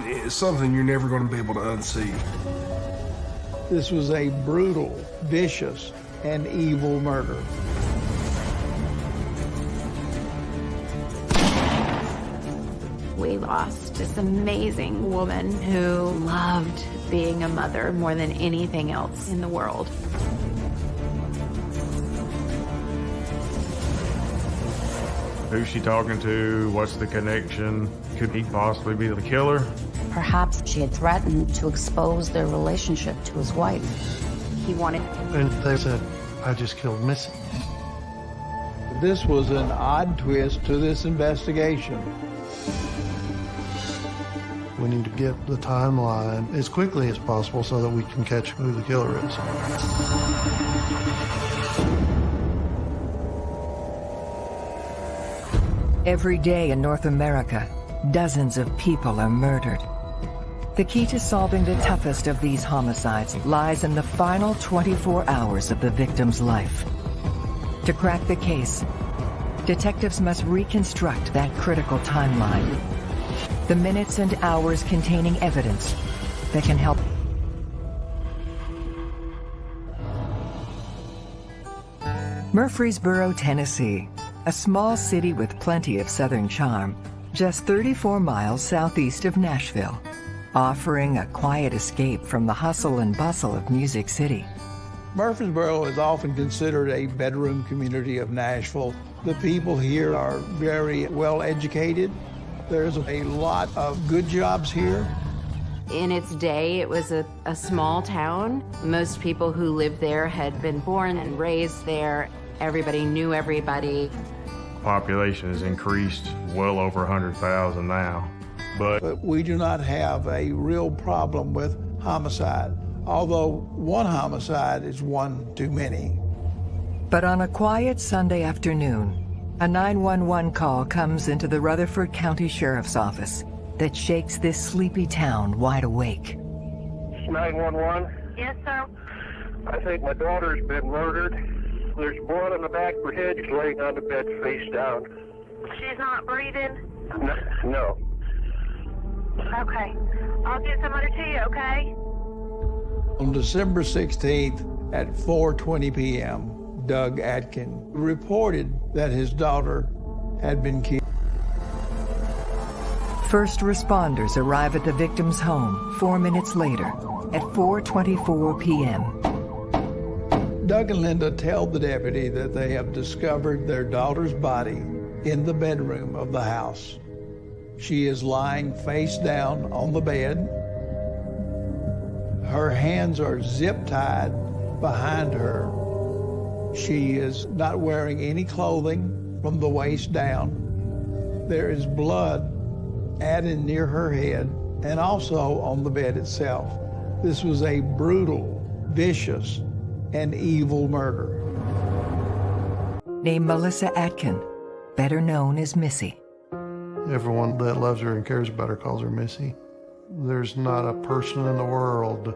It's something you're never going to be able to unsee. This was a brutal, vicious, and evil murder. We lost this amazing woman who loved being a mother more than anything else in the world. Who's she talking to? What's the connection? Could he possibly be the killer? Perhaps she had threatened to expose their relationship to his wife. He wanted. And they said, I just killed Missy. This was an odd twist to this investigation. We need to get the timeline as quickly as possible so that we can catch who the killer is. Every day in North America, dozens of people are murdered. The key to solving the toughest of these homicides lies in the final 24 hours of the victim's life. To crack the case, detectives must reconstruct that critical timeline. The minutes and hours containing evidence that can help Murfreesboro, Tennessee, a small city with plenty of southern charm, just 34 miles southeast of Nashville, offering a quiet escape from the hustle and bustle of Music City. Murfreesboro is often considered a bedroom community of Nashville. The people here are very well educated. There's a lot of good jobs here. In its day, it was a, a small town. Most people who lived there had been born and raised there. Everybody knew everybody. Population has increased well over 100,000 now. But But we do not have a real problem with homicide, although one homicide is one too many. But on a quiet Sunday afternoon, a 911 call comes into the Rutherford County Sheriff's Office that shakes this sleepy town wide awake. 911. Yes, sir. I think my daughter's been murdered. There's blood on the back of her head. She's laying on the bed face down. She's not breathing. No. no. Okay. I'll get somebody to you, okay? On December 16th at 4:20 p.m., Doug Atkin reported that his daughter had been killed. First responders arrive at the victim's home four minutes later at 4.24 p.m. Doug and Linda tell the deputy that they have discovered their daughter's body in the bedroom of the house. She is lying face down on the bed. Her hands are zip tied behind her. She is not wearing any clothing from the waist down. There is blood added near her head and also on the bed itself. This was a brutal, vicious, and evil murder. Named Melissa Atkin, better known as Missy. Everyone that loves her and cares about her calls her Missy. There's not a person in the world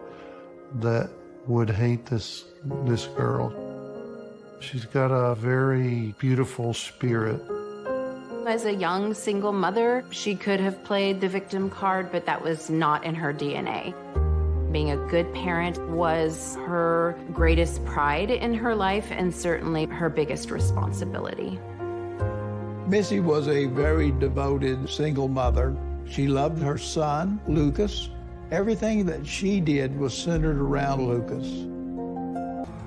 that would hate this this girl. She's got a very beautiful spirit. As a young single mother, she could have played the victim card, but that was not in her DNA. Being a good parent was her greatest pride in her life and certainly her biggest responsibility. Missy was a very devoted single mother. She loved her son, Lucas. Everything that she did was centered around Lucas.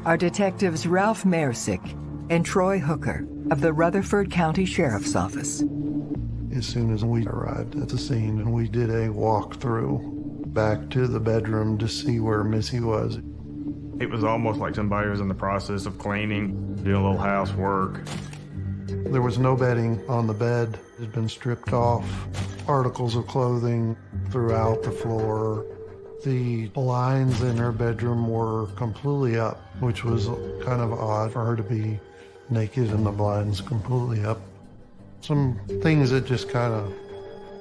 Our detectives Ralph Mersick and Troy Hooker of the Rutherford County Sheriff's Office. As soon as we arrived at the scene and we did a walkthrough back to the bedroom to see where Missy was. it was almost like somebody was in the process of cleaning, doing a little housework. There was no bedding on the bed. It had been stripped off. Articles of clothing throughout the floor. The blinds in her bedroom were completely up, which was kind of odd for her to be naked and the blinds completely up. Some things that just kind of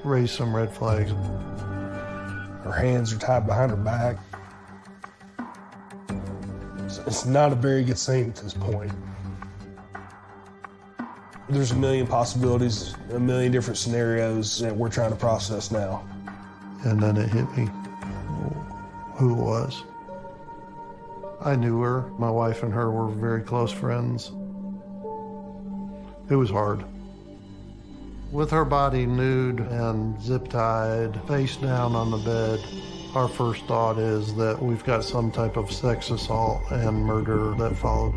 raised some red flags. Her hands are tied behind her back. It's- not a very good scene at this point. There's a million possibilities, a million different scenarios that we're trying to process now. and then it hit me who it was. I knew her. My wife and her were very close friends. It was hard. With her body nude and zip tied, face down on the bed, our first thought is that we've got some type of sex assault and murder that followed.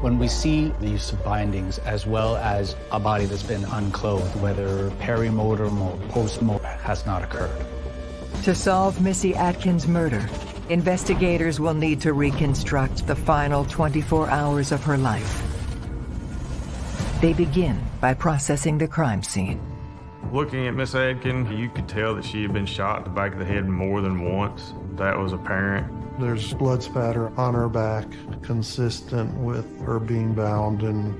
When we see the use of bindings as well as a body that's been unclothed, whether perimortem or postmortem has not occurred. To solve Missy Atkins' murder, investigators will need to reconstruct the final 24 hours of her life. They begin by processing the crime scene. Looking at Miss Atkin, you could tell that she had been shot in the back of the head more than once. That was apparent. There's blood spatter on her back, consistent with her being bound and,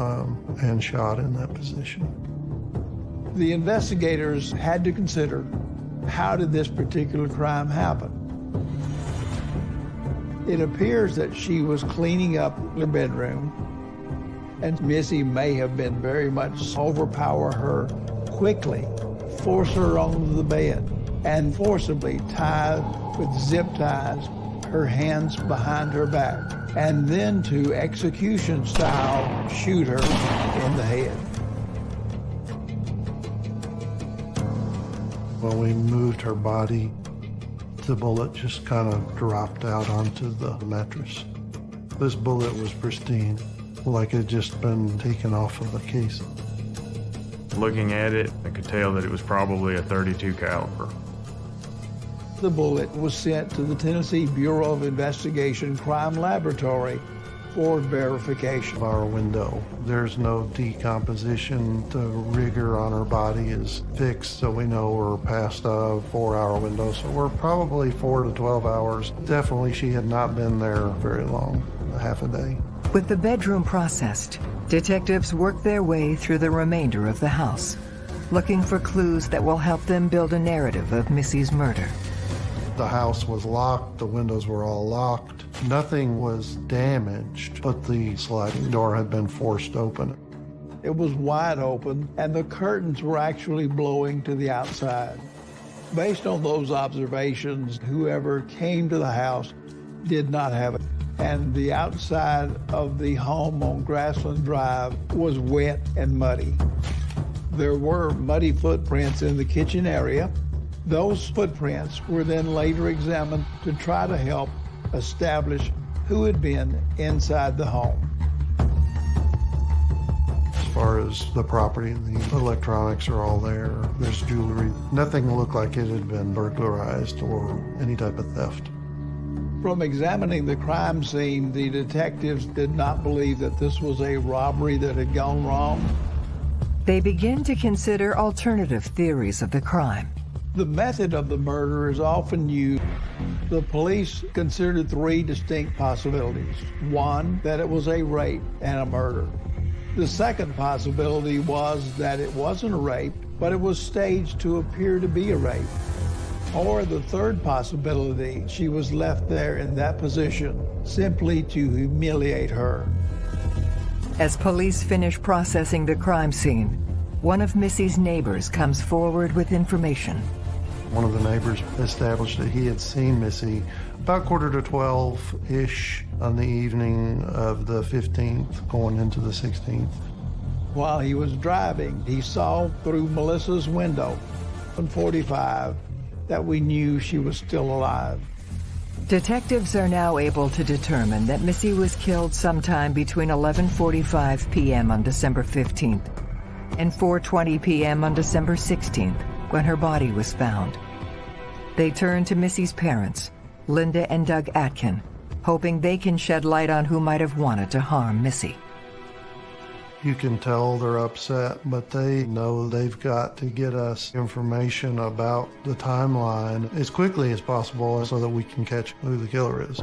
um, and shot in that position. The investigators had to consider how did this particular crime happen? It appears that she was cleaning up her bedroom, and Missy may have been very much overpower her quickly, force her onto the bed, and forcibly tie with zip ties her hands behind her back, and then to execution style shoot her in the head. When we moved her body, the bullet just kind of dropped out onto the mattress. This bullet was pristine, like it had just been taken off of the case. Looking at it, I could tell that it was probably a 32 caliber. The bullet was sent to the Tennessee Bureau of Investigation Crime Laboratory for verification. Of our window, there's no decomposition. The rigor on her body is fixed, so we know we're past a four-hour window. So we're probably four to 12 hours. Definitely, she had not been there very long, half a day. With the bedroom processed, detectives work their way through the remainder of the house, looking for clues that will help them build a narrative of Missy's murder. The house was locked, the windows were all locked. Nothing was damaged, but the sliding door had been forced open. It was wide open, and the curtains were actually blowing to the outside. Based on those observations, whoever came to the house did not have it. And the outside of the home on Grassland Drive was wet and muddy. There were muddy footprints in the kitchen area. Those footprints were then later examined to try to help establish who had been inside the home. As far as the property, the electronics are all there. There's jewelry. Nothing looked like it had been burglarized or any type of theft. From examining the crime scene, the detectives did not believe that this was a robbery that had gone wrong. They begin to consider alternative theories of the crime. The method of the murder is often used. The police considered three distinct possibilities. One, that it was a rape and a murder. The second possibility was that it wasn't a rape, but it was staged to appear to be a rape. Or the third possibility, she was left there in that position simply to humiliate her. As police finish processing the crime scene, one of Missy's neighbors comes forward with information. One of the neighbors established that he had seen Missy about quarter to 12-ish on the evening of the 15th, going into the 16th. While he was driving, he saw through Melissa's window, 145, that we knew she was still alive. Detectives are now able to determine that Missy was killed sometime between 11.45 p.m. on December 15th and 4.20 p.m. on December 16th, when her body was found. They turn to Missy's parents, Linda and Doug Atkin, hoping they can shed light on who might have wanted to harm Missy. You can tell they're upset, but they know they've got to get us information about the timeline as quickly as possible so that we can catch who the killer is.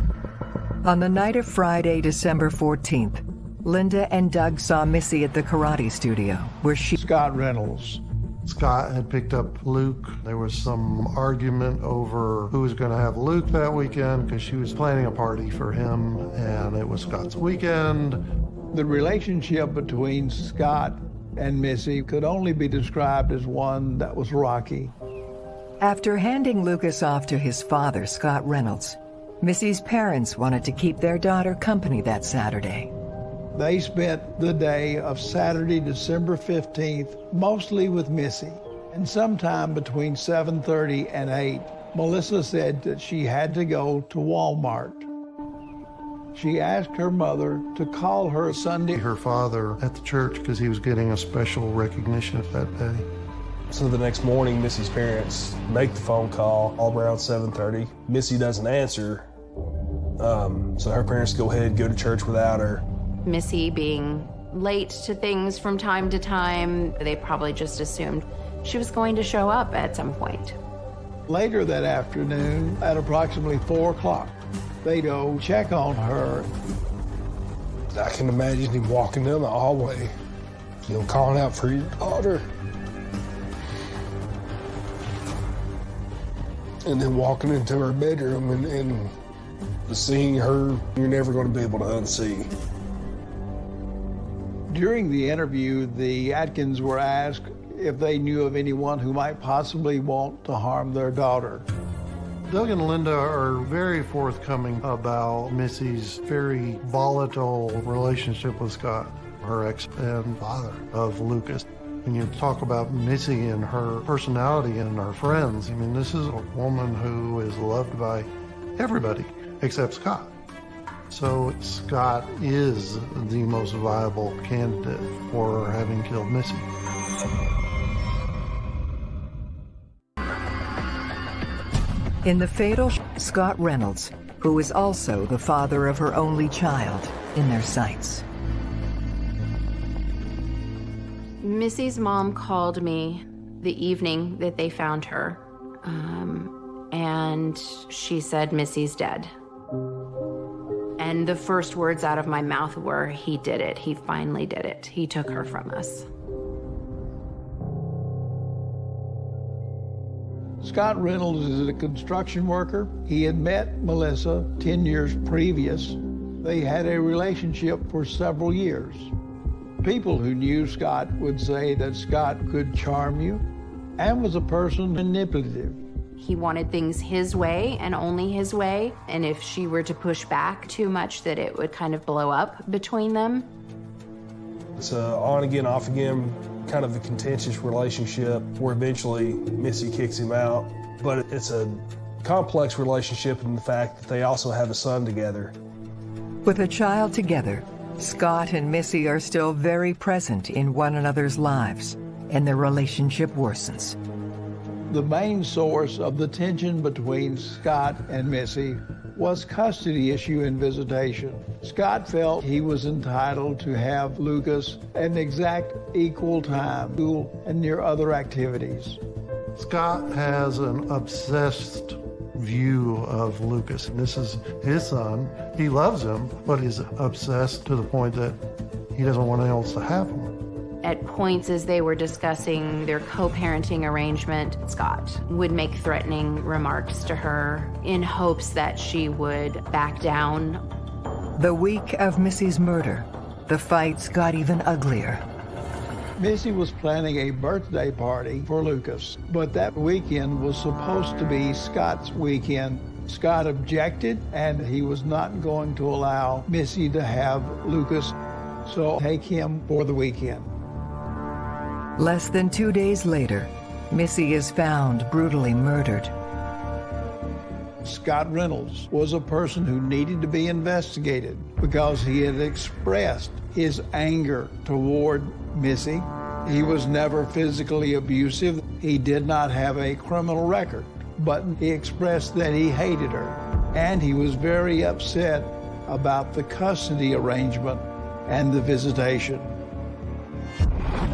On the night of Friday, December 14th, Linda and Doug saw Missy at the karate studio, where she... Scott Reynolds. Scott had picked up Luke. There was some argument over who was going to have Luke that weekend because she was planning a party for him, and it was Scott's weekend. The relationship between Scott and Missy could only be described as one that was rocky. After handing Lucas off to his father, Scott Reynolds, Missy's parents wanted to keep their daughter company that Saturday. They spent the day of Saturday, December 15th, mostly with Missy. And sometime between 7.30 and 8, Melissa said that she had to go to Walmart. She asked her mother to call her Sunday. Her father at the church because he was getting a special recognition that day. So the next morning, Missy's parents make the phone call all around 7.30. Missy doesn't answer, um, so her parents go ahead and go to church without her. Missy being late to things from time to time, they probably just assumed she was going to show up at some point. Later that afternoon, at approximately 4 o'clock, they go check on her. I can imagine him walking down the hallway, you know, calling out for your daughter. And then walking into her bedroom and, and seeing her, you're never going to be able to unsee. During the interview, the Atkins were asked if they knew of anyone who might possibly want to harm their daughter. Doug and Linda are very forthcoming about Missy's very volatile relationship with Scott, her ex and father of Lucas. When you talk about Missy and her personality and her friends, I mean, this is a woman who is loved by everybody except Scott. So Scott is the most viable candidate for having killed Missy. In the fatal, Scott Reynolds, who is also the father of her only child, in their sights. Missy's mom called me the evening that they found her, um, and she said, Missy's dead. And the first words out of my mouth were, he did it. He finally did it. He took her from us. Scott Reynolds is a construction worker. He had met Melissa 10 years previous. They had a relationship for several years. People who knew Scott would say that Scott could charm you and was a person manipulative. He wanted things his way and only his way. And if she were to push back too much, that it would kind of blow up between them. It's a on again, off again, kind of a contentious relationship where eventually Missy kicks him out. But it's a complex relationship in the fact that they also have a son together. With a child together, Scott and Missy are still very present in one another's lives, and their relationship worsens. The main source of the tension between Scott and Missy was custody issue and visitation. Scott felt he was entitled to have Lucas an exact equal time, school and near other activities. Scott has an obsessed view of Lucas. This is his son. He loves him, but he's obsessed to the point that he doesn't want anyone else to have him. At points as they were discussing their co-parenting arrangement, Scott would make threatening remarks to her in hopes that she would back down. The week of Missy's murder, the fights got even uglier. Missy was planning a birthday party for Lucas, but that weekend was supposed to be Scott's weekend. Scott objected, and he was not going to allow Missy to have Lucas, so take him for the weekend. Less than two days later, Missy is found brutally murdered. Scott Reynolds was a person who needed to be investigated because he had expressed his anger toward Missy. He was never physically abusive. He did not have a criminal record, but he expressed that he hated her. And he was very upset about the custody arrangement and the visitation.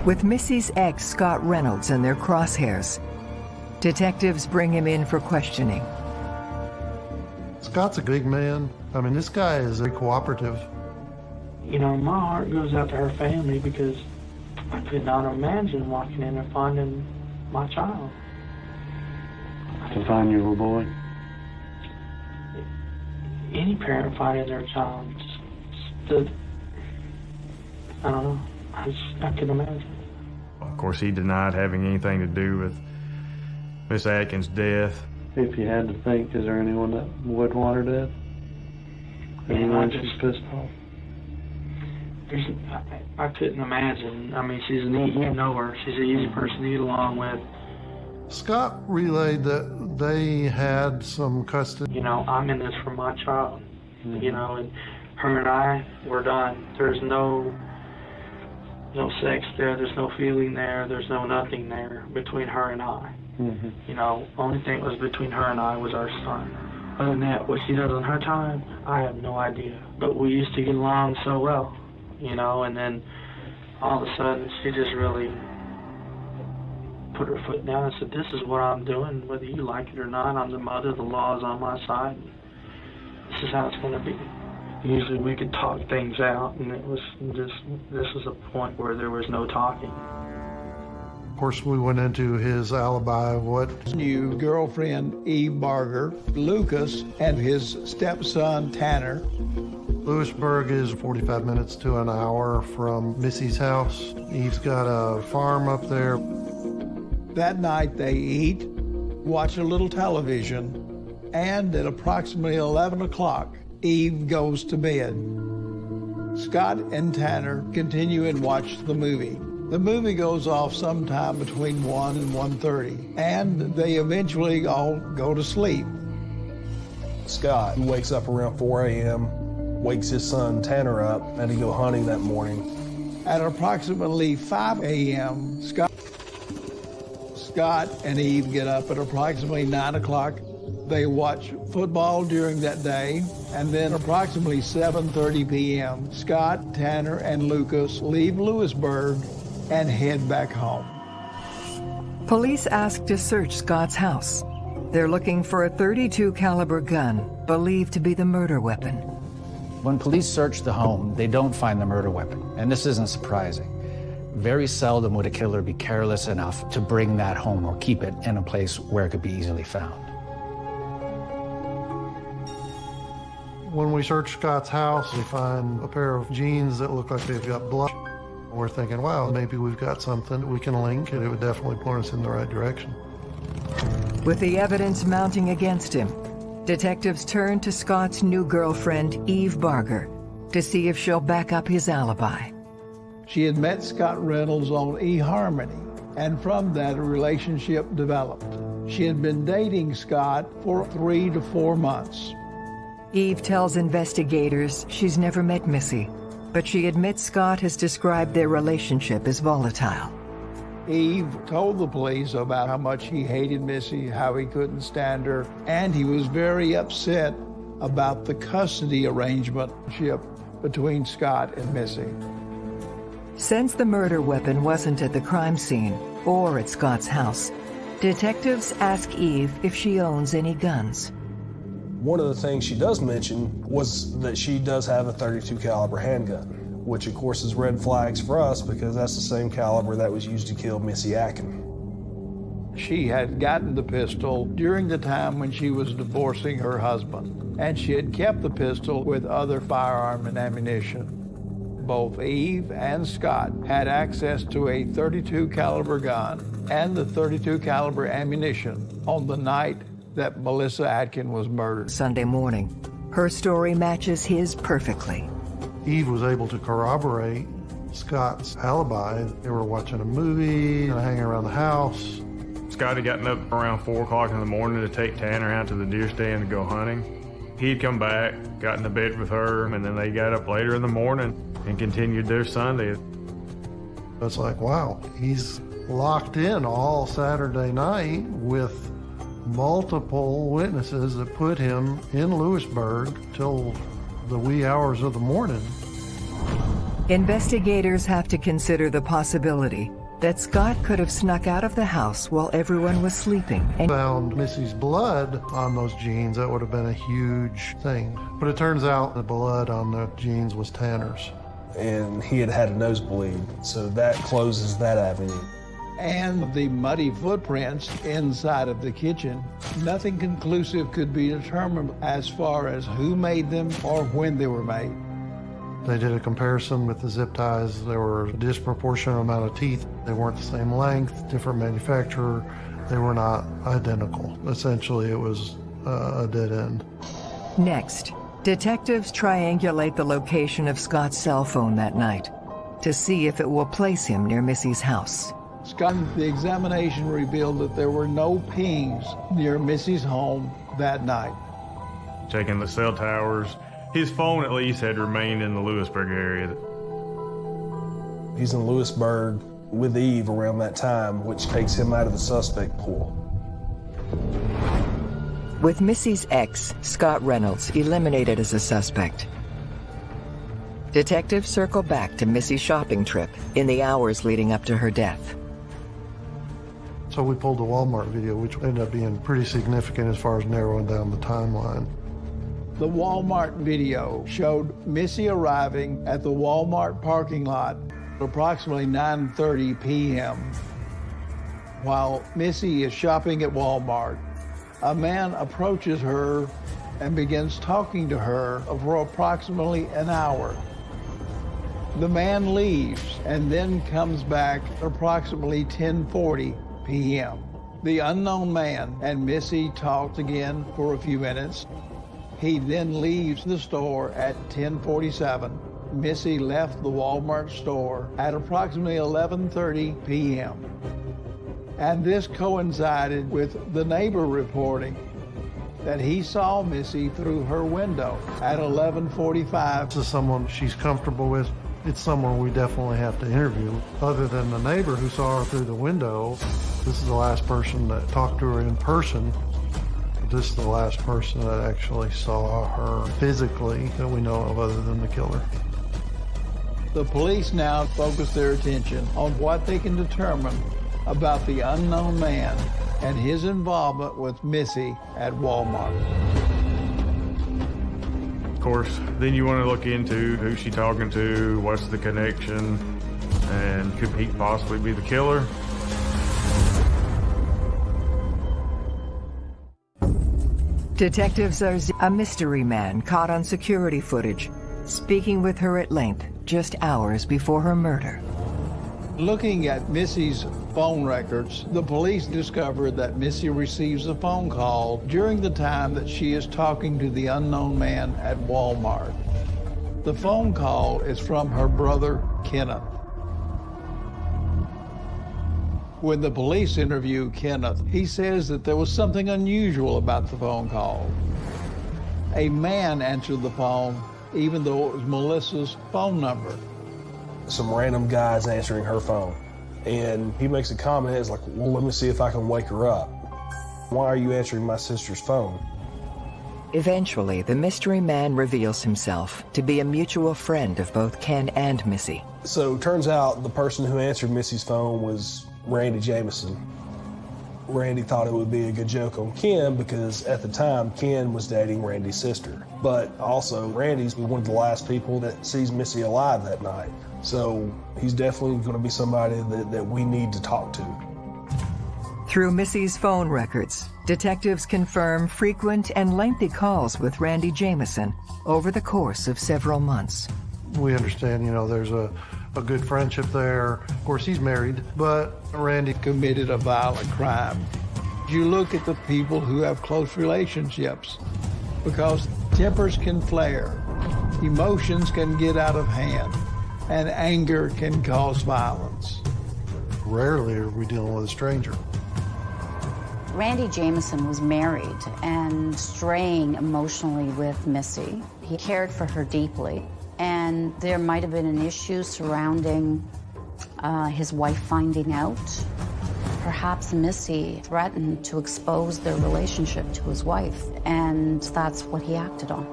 With Missy's ex, Scott Reynolds, in their crosshairs, detectives bring him in for questioning. Scott's a big man. I mean, this guy is very cooperative. You know, my heart goes out to her family because I could not imagine walking in and finding my child. To find your little boy? Any parent finding their child, the, I don't know, I, just, I can imagine. Of course, he denied having anything to do with Miss Atkins' death. If you had to think, is there anyone that would want her dead? Anyone she's pissed off? There's, I, I couldn't imagine. I mean, she's an easy, you know her. She's an easy person to get along with. Scott relayed that they had some custody. You know, I'm in this for my child. Mm-hmm. You know, and her and I, we're done. There's no no sex there. There's no feeling there. There's no nothing there between her and I. Mm-hmm. You know, only thing that was between her and I was our son. Other than that, what she does on her time, I have no idea. But we used to get along so well, you know, and then all of a sudden she just really put her foot down and said, This is what I'm doing, whether you like it or not. I'm the mother, the law is on my side. This is how it's going to be. Usually we could talk things out, and it was just, this was a point where there was no talking. Of course, we went into his alibi, what New girlfriend Eve Barger, Lucas, and his stepson Tanner. Lewisburg is 45 minutes to an hour from Missy's house. Eve's got a farm up there. That night they eat, watch a little television, and at approximately 11 o'clock, Eve goes to bed. Scott and Tanner continue and watch the movie. The movie goes off sometime between 1 and 1.30, and they eventually all go to sleep. Scott, who wakes up around 4 a.m., wakes his son Tanner up, and he go hunting that morning. At approximately 5 a.m., Scott, Scott and Eve get up at approximately 9 o'clock. They watch football during that day, and then approximately 7.30 p.m., Scott, Tanner, and Lucas leave Lewisburg and head back home. Police ask to search Scott's house. They're looking for a 32 caliber gun, believed to be the murder weapon. When police search the home, they don't find the murder weapon, and this isn't surprising. Very seldom would a killer be careless enough to bring that home or keep it in a place where it could be easily found. When we search Scott's house, we find a pair of jeans that look like they've got blood. We're thinking, wow, maybe we've got something that we can link, and it would definitely point us in the right direction. With the evidence mounting against him, detectives turn to Scott's new girlfriend, Eve Barger, to see if she'll back up his alibi. She had met Scott Reynolds on eHarmony, and from that a relationship developed. She had been dating Scott for three to four months. Eve tells investigators she's never met Missy, but she admits Scott has described their relationship as volatile. Eve told the police about how much he hated Missy, how he couldn't stand her, and he was very upset about the custody arrangement between Scott and Missy. Since the murder weapon wasn't at the crime scene or at Scott's house, detectives ask Eve if she owns any guns. One of the things she does mention was that she does have a 32 caliber handgun, which of course is red flags for us because that's the same caliber that was used to kill Missy Atkin. She had gotten the pistol during the time when she was divorcing her husband, and she had kept the pistol with other firearm and ammunition. Both Eve and Scott had access to a 32 caliber gun and the 32 caliber ammunition on the night that Melissa Atkin was murdered. Sunday morning, her story matches his perfectly. Eve was able to corroborate Scott's alibi. They were watching a movie hanging around the house. Scott had gotten up around 4 o'clock in the morning to take Tanner out to the deer stand to go hunting. He'd come back, got into bed with her, and then they got up later in the morning and continued their Sunday. It's like, wow, he's locked in all Saturday night with multiple witnesses that put him in Lewisburg till the wee hours of the morning. Investigators have to consider the possibility that Scott could have snuck out of the house while everyone was sleeping and found Missy's blood on those jeans. That would have been a huge thing. But it turns out the blood on the jeans was Tanner's. And he had had a nosebleed, so that closes that avenue. And the muddy footprints inside of the kitchen, nothing conclusive could be determined as far as who made them or when they were made. They did a comparison with the zip ties. There were a disproportionate amount of teeth. They weren't the same length, different manufacturer. They were not identical. Essentially, it was uh, a dead end. Next, detectives triangulate the location of Scott's cell phone that night to see if it will place him near Missy's house. Scott, the examination revealed that there were no pings near Missy's home that night. Checking the cell towers, his phone at least had remained in the Lewisburg area. He's in Lewisburg with Eve around that time, which takes him out of the suspect pool. With Missy's ex, Scott Reynolds, eliminated as a suspect, detectives circle back to Missy's shopping trip in the hours leading up to her death. So we pulled the Walmart video, which ended up being pretty significant as far as narrowing down the timeline. The Walmart video showed Missy arriving at the Walmart parking lot at approximately 9.30 p.m. While Missy is shopping at Walmart, a man approaches her and begins talking to her for approximately an hour. The man leaves and then comes back approximately 10:40 p.m. The unknown man and Missy talked again for a few minutes. He then leaves the store at 10:47. Missy left the Walmart store at approximately 11:30 p.m. And this coincided with the neighbor reporting that he saw Missy through her window at 11:45. This is someone she's comfortable with. It's someone we definitely have to interview. Other than the neighbor who saw her through the window, this is the last person that talked to her in person. This is the last person that actually saw her physically that we know of other than the killer. The police now focus their attention on what they can determine about the unknown man and his involvement with Missy at Walmart. Course, then you want to look into who's she talking to, what's the connection, and could he possibly be the killer? Detectives are a mystery man caught on security footage, speaking with her at length just hours before her murder. Looking at Missy's phone records, the police discovered that Missy receives a phone call during the time that she is talking to the unknown man at Walmart. The phone call is from her brother, Kenneth. When the police interview Kenneth, he says that there was something unusual about the phone call. A man answered the phone, even though it was Melissa's phone number. Some random guy's answering her phone. And he makes a comment, it's like, well, let me see if I can wake her up. Why are you answering my sister's phone? Eventually, the mystery man reveals himself to be a mutual friend of both Ken and Missy. So turns out the person who answered Missy's phone was Randy Jameson. Randy thought it would be a good joke on Ken because at the time Ken was dating Randy's sister. But also Randy's one of the last people that sees Missy alive that night. So he's definitely going to be somebody that, that we need to talk to. Through Missy's phone records, detectives confirm frequent and lengthy calls with Randy Jameson over the course of several months. We understand, you know, there's a a good friendship there. Of course, he's married, but Randy committed a violent crime. You look at the people who have close relationships because tempers can flare, emotions can get out of hand, and anger can cause violence. Rarely are we dealing with a stranger. Randy Jameson was married and straying emotionally with Missy. He cared for her deeply and there might have been an issue surrounding uh, his wife finding out. Perhaps Missy threatened to expose their relationship to his wife, and that's what he acted on.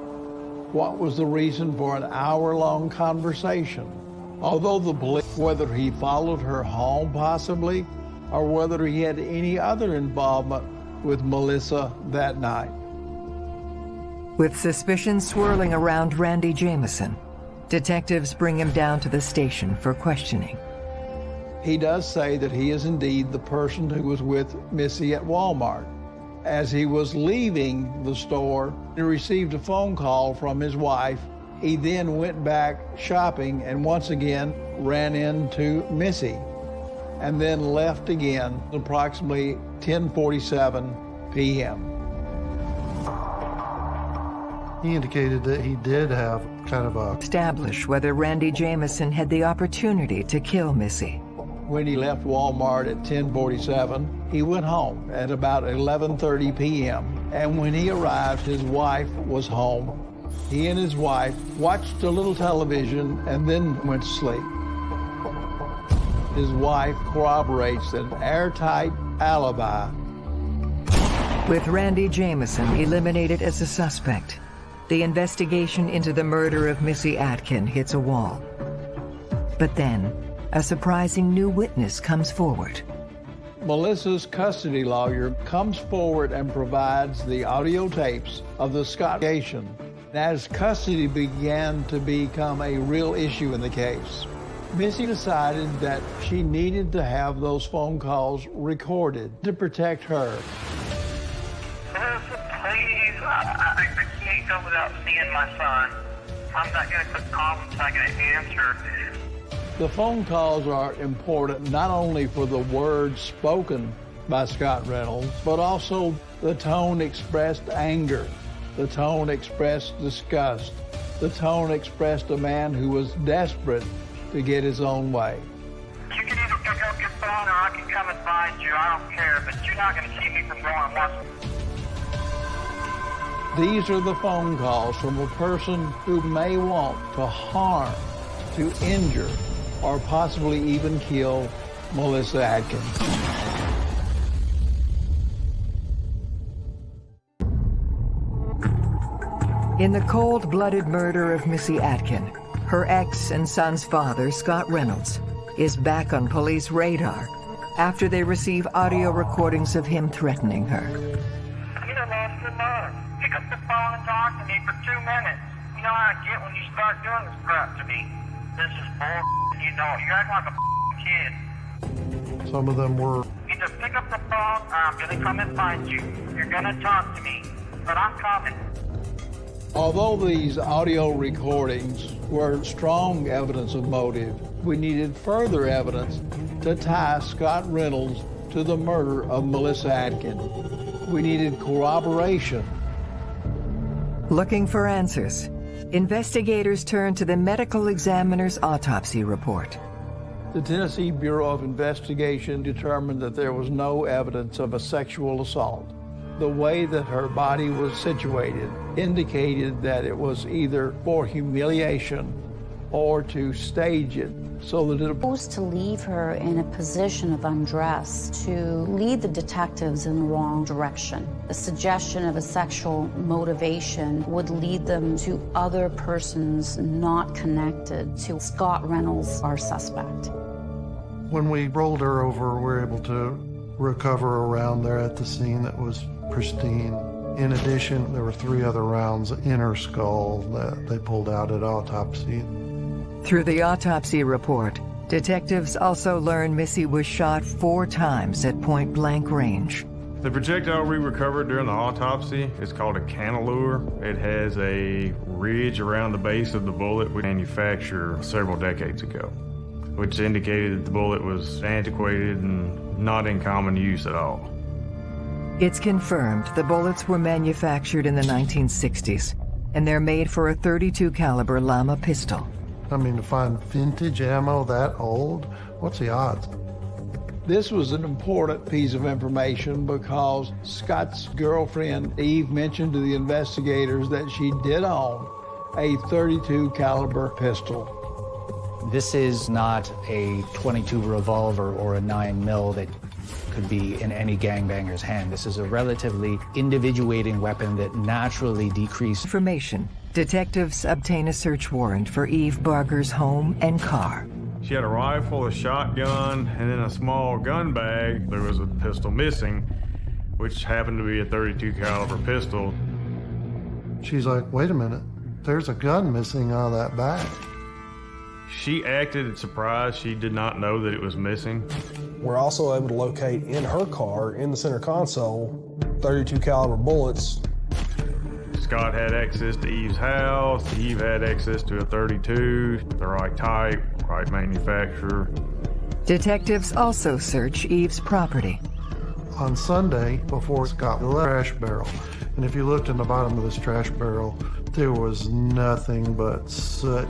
What was the reason for an hour-long conversation? Although the police, whether he followed her home possibly, or whether he had any other involvement with Melissa that night. With suspicion swirling around Randy Jameson, Detectives bring him down to the station for questioning. He does say that he is indeed the person who was with Missy at Walmart. As he was leaving the store, he received a phone call from his wife. He then went back shopping and once again ran into Missy and then left again approximately 10:47 p.m. He indicated that he did have kind of a establish whether Randy Jameson had the opportunity to kill Missy. When he left Walmart at 10:47, he went home at about 11:30 p.m. And when he arrived, his wife was home. He and his wife watched a little television and then went to sleep. His wife corroborates an airtight alibi. With Randy Jameson eliminated as a suspect, the investigation into the murder of Missy Atkin hits a wall. But then, a surprising new witness comes forward. Melissa's custody lawyer comes forward and provides the audio tapes of the Scottiation. As custody began to become a real issue in the case, Missy decided that she needed to have those phone calls recorded to protect her. Melissa, please, I, I, I can't go without seeing my son. I'm not going to put calls until I get an answer. The phone calls are important not only for the words spoken by Scott Reynolds, but also the tone expressed anger, the tone expressed disgust, the tone expressed a man who was desperate to get his own way. You can either pick up your phone or I can come and find you. I don't care, but you're not going to see me from going once. These are the phone calls from a person who may want to harm, to injure, or possibly even kill Melissa Atkins. In the cold-blooded murder of Missy Atkin, her ex and son's father, Scott Reynolds, is back on police radar after they receive audio recordings of him threatening her. You done lost your mind. Pick up the phone and talk to me for two minutes. You know how I get when you start doing this crap to me. This is bull. You know. You're acting like a kid. some of them were You just pick up the phone or I'm going to come and find you. You're going to talk to me. But I'm coming. Although these audio recordings were strong evidence of motive, we needed further evidence to tie Scott Reynolds to the murder of Melissa Atkin. We needed corroboration. Looking for answers, investigators turned to the medical examiner's autopsy report. The Tennessee Bureau of Investigation determined that there was no evidence of a sexual assault. The way that her body was situated indicated that it was either for humiliation or to stage it so that it Supposed to leave her in a position of undress to lead the detectives in the wrong direction. The suggestion of a sexual motivation would lead them to other persons not connected to Scott Reynolds, our suspect. when we rolled her over, we were able to recover around there at the scene that was pristine. In addition, there were three other rounds in her skull that they pulled out at autopsy. Through the autopsy report, detectives also learn Missy was shot four times at point blank range. The projectile we recovered during the autopsy is called a cantilure. It has a ridge around the base of the bullet we manufactured several decades ago, which indicated that the bullet was antiquated and not in common use at all. It's confirmed the bullets were manufactured in the 1960s, and they're made for a 32 caliber Llama pistol. I mean, to find vintage ammo that old, what's the odds? This was an important piece of information because Scott's girlfriend Eve mentioned to the investigators that she did own a 32 caliber pistol. This is not a 22 revolver or a 9 mil that could be in any gangbanger's hand. This is a relatively individuating weapon that naturally decreases Information. Detectives obtain a search warrant for Eve Barger's home and car. She had a rifle, a shotgun, and then a small gun bag. There was a pistol missing, which happened to be a 32 caliber pistol. She's like, wait a minute, there's a gun missing out of that bag. She acted surprised. She did not know that it was missing. We're also able to locate in her car, in the center console, 32 caliber bullets. Scott had access to Eve's house. Eve had access to a 32, the right type, right manufacturer. Detectives also search Eve's property. on Sunday before Scott the trash barrel. And if you looked in the bottom of this trash barrel, there was nothing but soot.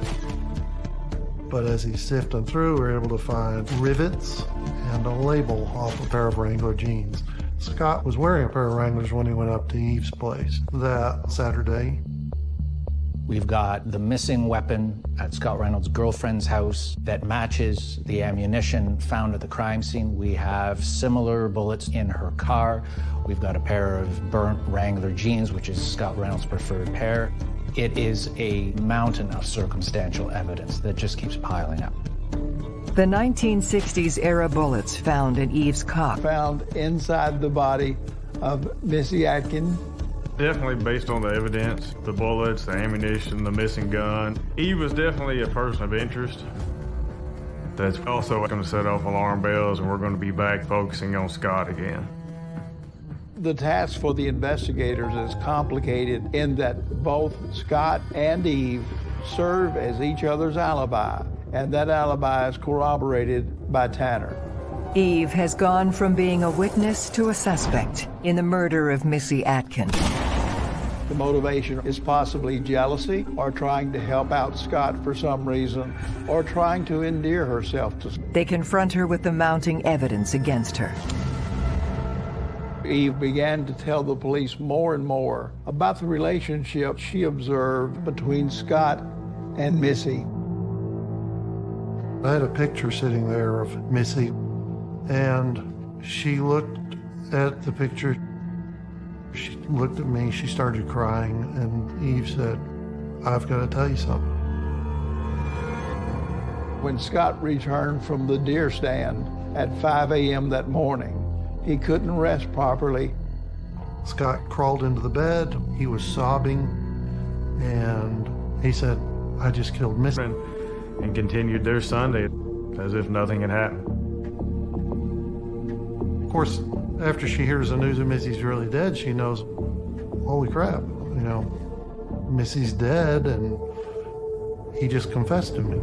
But as he's sifting through, we're able to find rivets and a label off a pair of Wrangler jeans. Scott was wearing a pair of Wranglers when he went up to Eve's place that Saturday. We've got the missing weapon at Scott Reynolds' girlfriend's house that matches the ammunition found at the crime scene. We have similar bullets in her car. We've got a pair of burnt Wrangler jeans, which is Scott Reynolds' preferred pair. It is a mountain of circumstantial evidence that just keeps piling up. The 1960s era bullets found in Eve's car. Found inside the body of Missy Atkin. Definitely based on the evidence, the bullets, the ammunition, the missing gun. Eve was definitely a person of interest. That's also going to set off alarm bells, and we're going to be back focusing on Scott again. The task for the investigators is complicated in that both Scott and Eve serve as each other's alibi, and that alibi is corroborated by Tanner. Eve has gone from being a witness to a suspect in the murder of Missy Atkins. The motivation is possibly jealousy or trying to help out Scott for some reason or trying to endear herself to They confront her with the mounting evidence against her. Eve began to tell the police more and more about the relationship she observed between Scott and Missy. I had a picture sitting there of Missy, and she looked at the picture. She looked at me, she started crying, and Eve said, I've got to tell you something. When Scott returned from the deer stand at 5 a.m. that morning, he couldn't rest properly. Scott crawled into the bed. He was sobbing, and he said, I just killed Missy. And continued their Sunday as if nothing had happened. Of course, after she hears the news that Missy's really dead, she knows, holy crap, you know, Missy's dead, and he just confessed to me.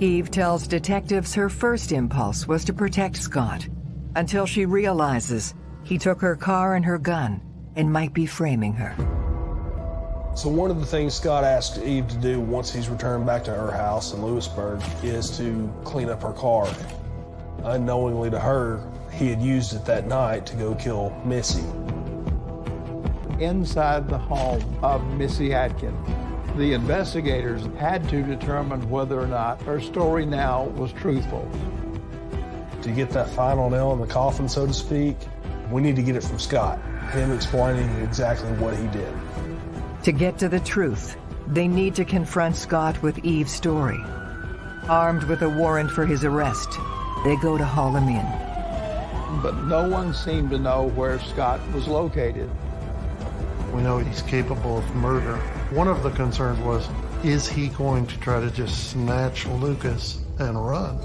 Eve tells detectives her first impulse was to protect Scott until she realizes he took her car and her gun and might be framing her. So one of the things Scott asked Eve to do once he's returned back to her house in Lewisburg is to clean up her car. Unknowingly to her, he had used it that night to go kill Missy. Inside the home of Missy Atkins, the investigators had to determine whether or not her story now was truthful. To get that final nail in the coffin, so to speak, we need to get it from Scott, him explaining exactly what he did. To get to the truth, they need to confront Scott with Eve's story. Armed with a warrant for his arrest, they go to haul him in. But no one seemed to know where Scott was located. We know he's capable of murder. One of the concerns was, is he going to try to just snatch Lucas and run?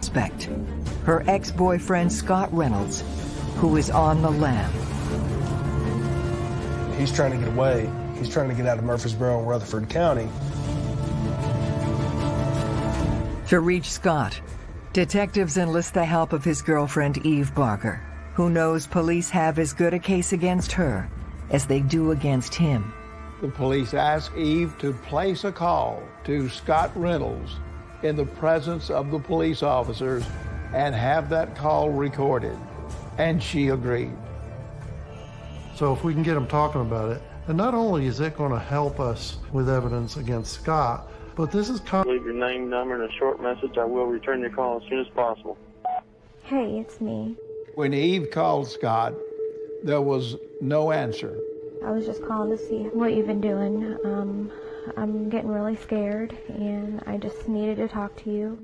Suspect, her ex-boyfriend Scott Reynolds, who is on the lam. He's trying to get away. He's trying to get out of Murfreesboro and Rutherford County. To reach Scott, detectives enlist the help of his girlfriend Eve Barger, who knows police have as good a case against her as they do against him. The police ask Eve to place a call to Scott Reynolds in the presence of the police officers and have that call recorded. And she agreed. So if we can get them talking about it, and not only is it going to help us with evidence against Scott, but this is kind Leave your name, number, and a short message. I will return your call as soon as possible. Hey, it's me. When Eve called Scott, there was no answer. I was just calling to see what you've been doing. Um, I'm getting really scared, and I just needed to talk to you.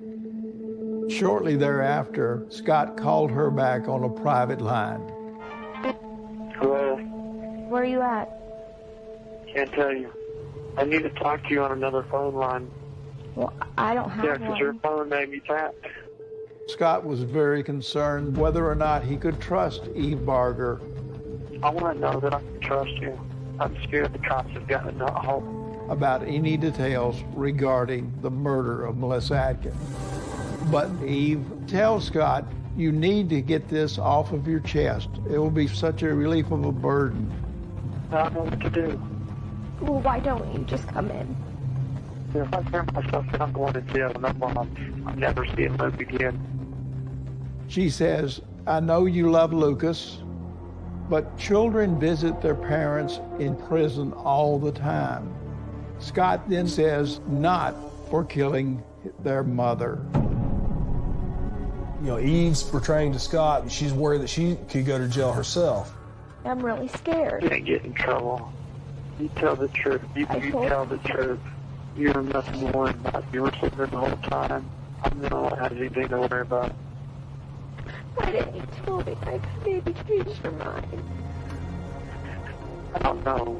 Shortly thereafter, Scott called her back on a private line. Hello? Where are you at? Can't tell you. I need to talk to you on another phone line. Well, I don't have Yeah, because your phone may be tapped. Scott was very concerned whether or not he could trust Eve Barger. I want to know that I can trust you. I'm scared the cops have gotten a hold. about any details regarding the murder of Melissa Atkins. But Eve tells Scott, you need to get this off of your chest. It will be such a relief of a burden. I don't know what to do. Well, why don't you just come in? If I tear myself in, I'm going to jail, and I'm, I'm, I'm never seeing Luke again. She says, I know you love Lucas, but children visit their parents in prison all the time. Scott then says, not for killing their mother. You know, Eve's portraying to Scott, and she's worried that she could go to jail herself. I'm really scared. You can't get in trouble. You tell the truth. You, I you tell the truth. You're nothing to worry about. You were sitting there the whole time. I'm the one that has anything to worry about. Why didn't you tell me I could maybe change your mind? I don't know.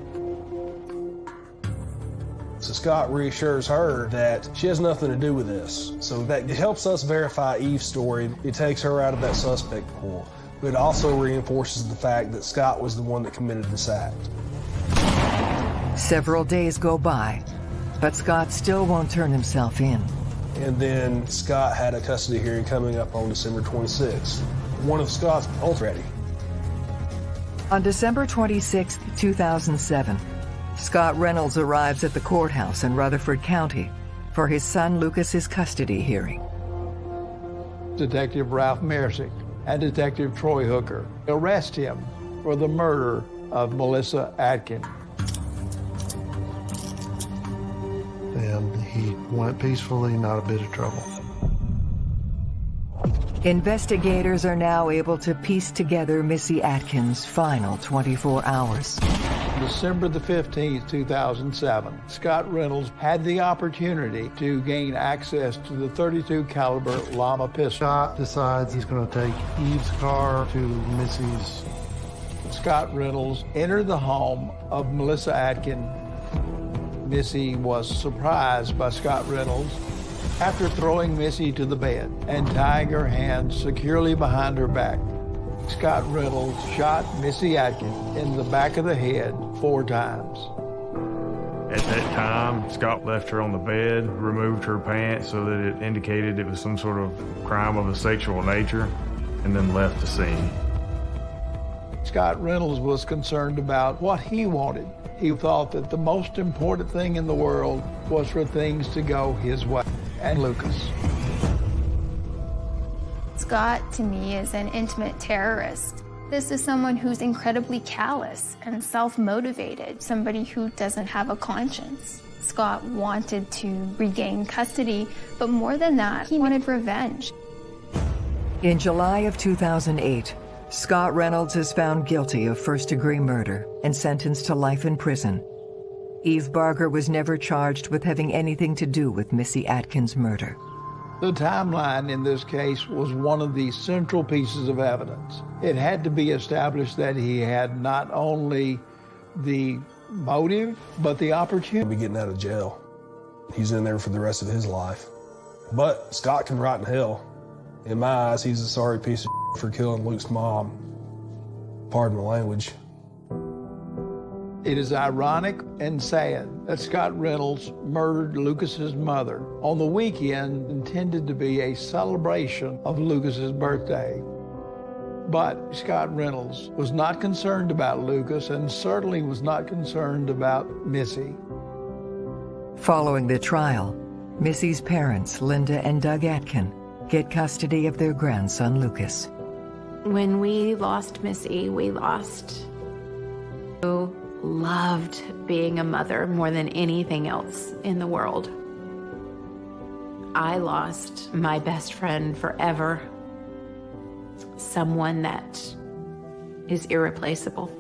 So Scott reassures her that she has nothing to do with this. So that helps us verify Eve's story. It takes her out of that suspect pool. But it also reinforces the fact that Scott was the one that committed this act. Several days go by, but Scott still won't turn himself in. And then Scott had a custody hearing coming up on December 26th. One of Scott's oh, already. On December 26, 2007, Scott Reynolds arrives at the courthouse in Rutherford County for his son Lucas's custody hearing. Detective Ralph Mersick and Detective Troy Hooker arrest him for the murder of Melissa Atkins. And he went peacefully, not a bit of trouble. Investigators are now able to piece together Missy Atkins' final 24 hours. December the 15th, 2007, Scott Reynolds had the opportunity to gain access to the 32 caliber Llama pistol. Scott decides he's going to take Eve's car to Missy's. Scott Reynolds entered the home of Melissa Atkin. Missy was surprised by Scott Reynolds after throwing Missy to the bed and tying her hands securely behind her back. Scott Reynolds shot Missy Atkin in the back of the head four times. At that time, Scott left her on the bed, removed her pants so that it indicated it was some sort of crime of a sexual nature, and then left the scene. Scott Reynolds was concerned about what he wanted. He thought that the most important thing in the world was for things to go his way. And Lucas. Scott, to me, is an intimate terrorist. This is someone who's incredibly callous and self motivated, somebody who doesn't have a conscience. Scott wanted to regain custody, but more than that, he wanted revenge. In July of 2008, Scott Reynolds is found guilty of first degree murder and sentenced to life in prison. Eve Barger was never charged with having anything to do with Missy Atkins' murder. The timeline in this case was one of the central pieces of evidence. It had to be established that he had not only the motive, but the opportunity. He'll be getting out of jail. He's in there for the rest of his life. But Scott can rot in hell. In my eyes, he's a sorry piece of for killing Luke's mom. Pardon the language. It is ironic and sad that Scott Reynolds murdered Lucas's mother on the weekend intended to be a celebration of Lucas's birthday. But Scott Reynolds was not concerned about Lucas and certainly was not concerned about Missy. Following the trial, Missy's parents, Linda and Doug Atkin, get custody of their grandson, Lucas. When we lost Missy, we lost who loved being a mother more than anything else in the world. I lost my best friend forever, someone that is irreplaceable.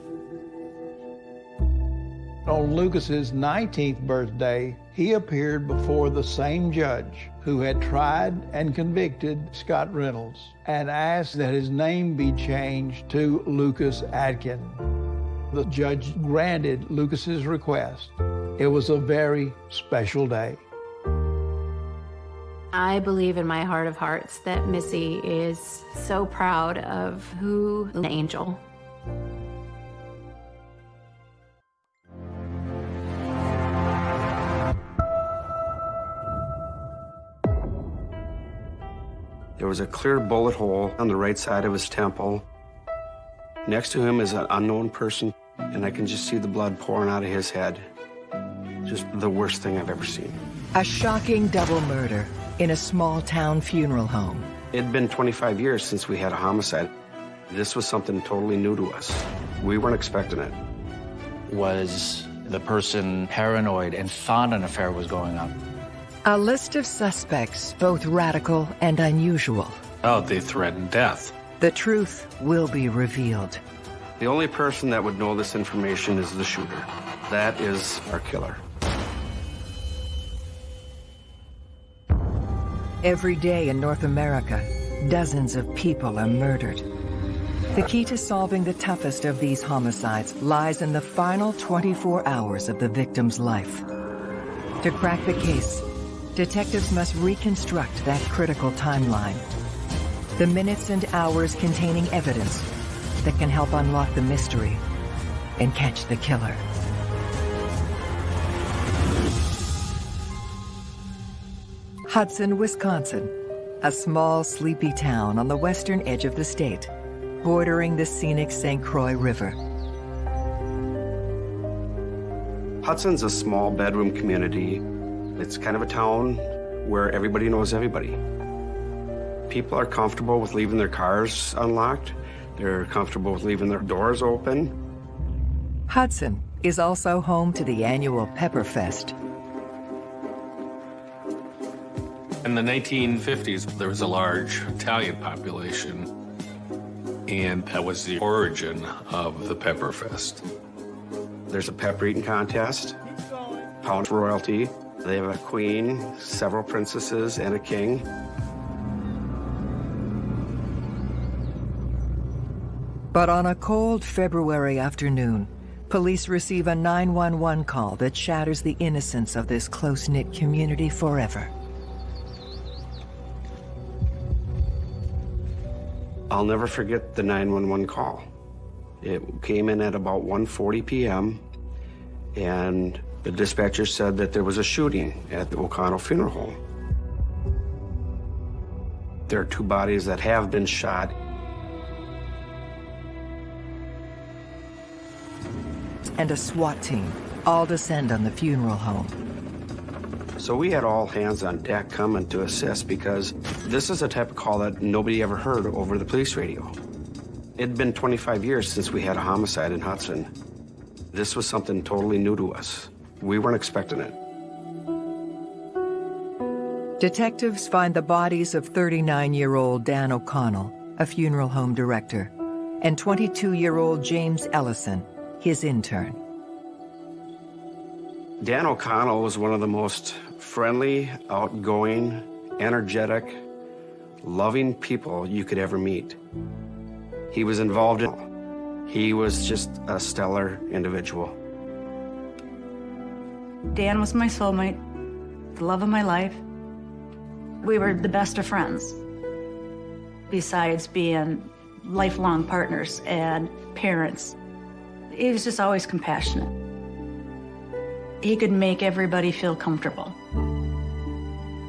On Lucas's 19th birthday, he appeared before the same judge who had tried and convicted Scott Reynolds and asked that his name be changed to Lucas Atkin. The judge granted Lucas's request. It was a very special day. I believe in my heart of hearts that Missy is so proud of who the angel There was a clear bullet hole on the right side of his temple. Next to him is an unknown person and I can just see the blood pouring out of his head. Just the worst thing I've ever seen. A shocking double murder in a small town funeral home. It'd been 25 years since we had a homicide. This was something totally new to us. We weren't expecting it. Was the person paranoid and thought an affair was going on? A list of suspects, both radical and unusual. Oh, they threatened death. The truth will be revealed. The only person that would know this information is the shooter. That is our killer. Every day in North America, dozens of people are murdered. The key to solving the toughest of these homicides lies in the final 24 hours of the victim's life. To crack the case, detectives must reconstruct that critical timeline. The minutes and hours containing evidence that can help unlock the mystery and catch the killer. Hudson, Wisconsin, a small, sleepy town on the western edge of the state, bordering the scenic St. Croix River. Hudson's a small bedroom community. It's kind of a town where everybody knows everybody. People are comfortable with leaving their cars unlocked. They're comfortable with leaving their doors open. Hudson is also home to the annual Pepperfest. In the 1950s, there was a large Italian population, and that was the origin of the Pepperfest. There's a pepper eating contest, pound royalty. They have a queen, several princesses, and a king. But on a cold February afternoon, police receive a 911 call that shatters the innocence of this close-knit community forever. I'll never forget the 911 call. It came in at about 1.40 p.m., and the dispatcher said that there was a shooting at the O'Connell Funeral Home. There are two bodies that have been shot. And a SWAT team all descend on the funeral home. So we had all hands on deck coming to assist because this is a type of call that nobody ever heard over the police radio. It'd been 25 years since we had a homicide in Hudson. This was something totally new to us. We weren't expecting it. Detectives find the bodies of 39-year-old Dan O'Connell, a funeral home director, and 22-year-old James Ellison, his intern. Dan O'Connell was one of the most friendly, outgoing, energetic, loving people you could ever meet. He was involved in He was just a stellar individual. Dan was my soulmate, the love of my life. We were the best of friends, besides being lifelong partners and parents. He was just always compassionate. He could make everybody feel comfortable.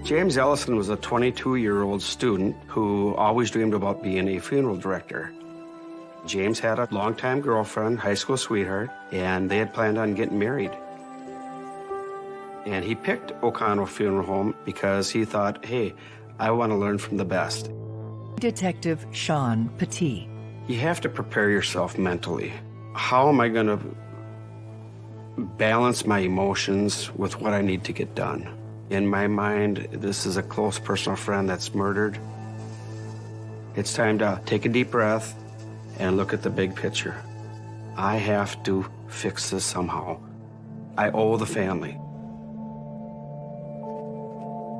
James Ellison was a 22-year-old student who always dreamed about being a funeral director. James had a longtime girlfriend, high school sweetheart, and they had planned on getting married. And he picked O'Connell Funeral Home because he thought, hey, I want to learn from the best. Detective Sean Petit. You have to prepare yourself mentally. How am I going to balance my emotions with what I need to get done? In my mind, this is a close personal friend that's murdered. It's time to take a deep breath and look at the big picture. I have to fix this somehow. I owe the family.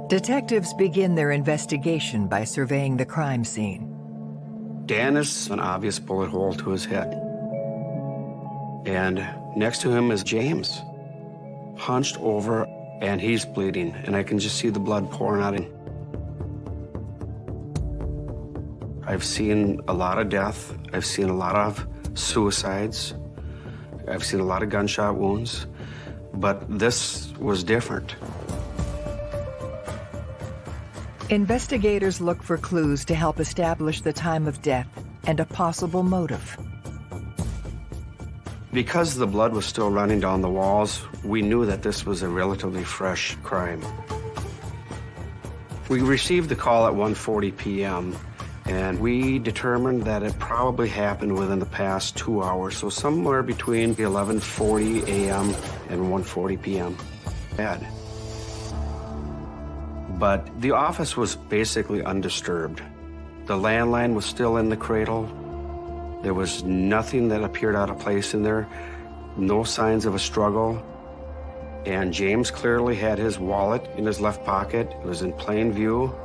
Detectives begin their investigation by surveying the crime scene. Dan is an obvious bullet hole to his head. And next to him is James, hunched over, and he's bleeding, and I can just see the blood pouring out. I've seen a lot of death. I've seen a lot of suicides. I've seen a lot of gunshot wounds, but this was different. Investigators look for clues to help establish the time of death and a possible motive. Because the blood was still running down the walls, we knew that this was a relatively fresh crime. We received the call at 1.40 p.m. and we determined that it probably happened within the past two hours, so somewhere between 11.40 a.m. and 1.40 p.m. Bad. But the office was basically undisturbed. The landline was still in the cradle. There was nothing that appeared out of place in there, no signs of a struggle. And James clearly had his wallet in his left pocket. It was in plain view.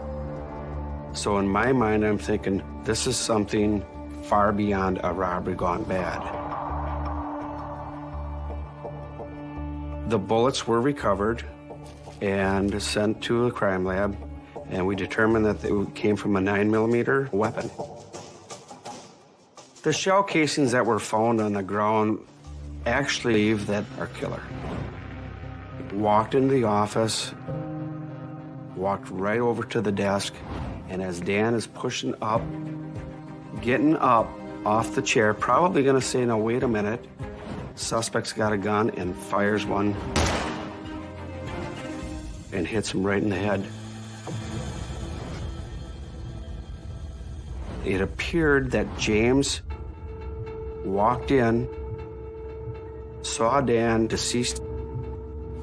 So in my mind, I'm thinking, this is something far beyond a robbery gone bad. The bullets were recovered and sent to the crime lab, and we determined that they came from a 9 millimeter weapon. The shell casings that were found on the ground actually leave that our killer walked into the office, walked right over to the desk, and as Dan is pushing up, getting up off the chair, probably gonna say, no, wait a minute, suspect's got a gun and fires one and hits him right in the head. It appeared that James walked in, saw Dan deceased,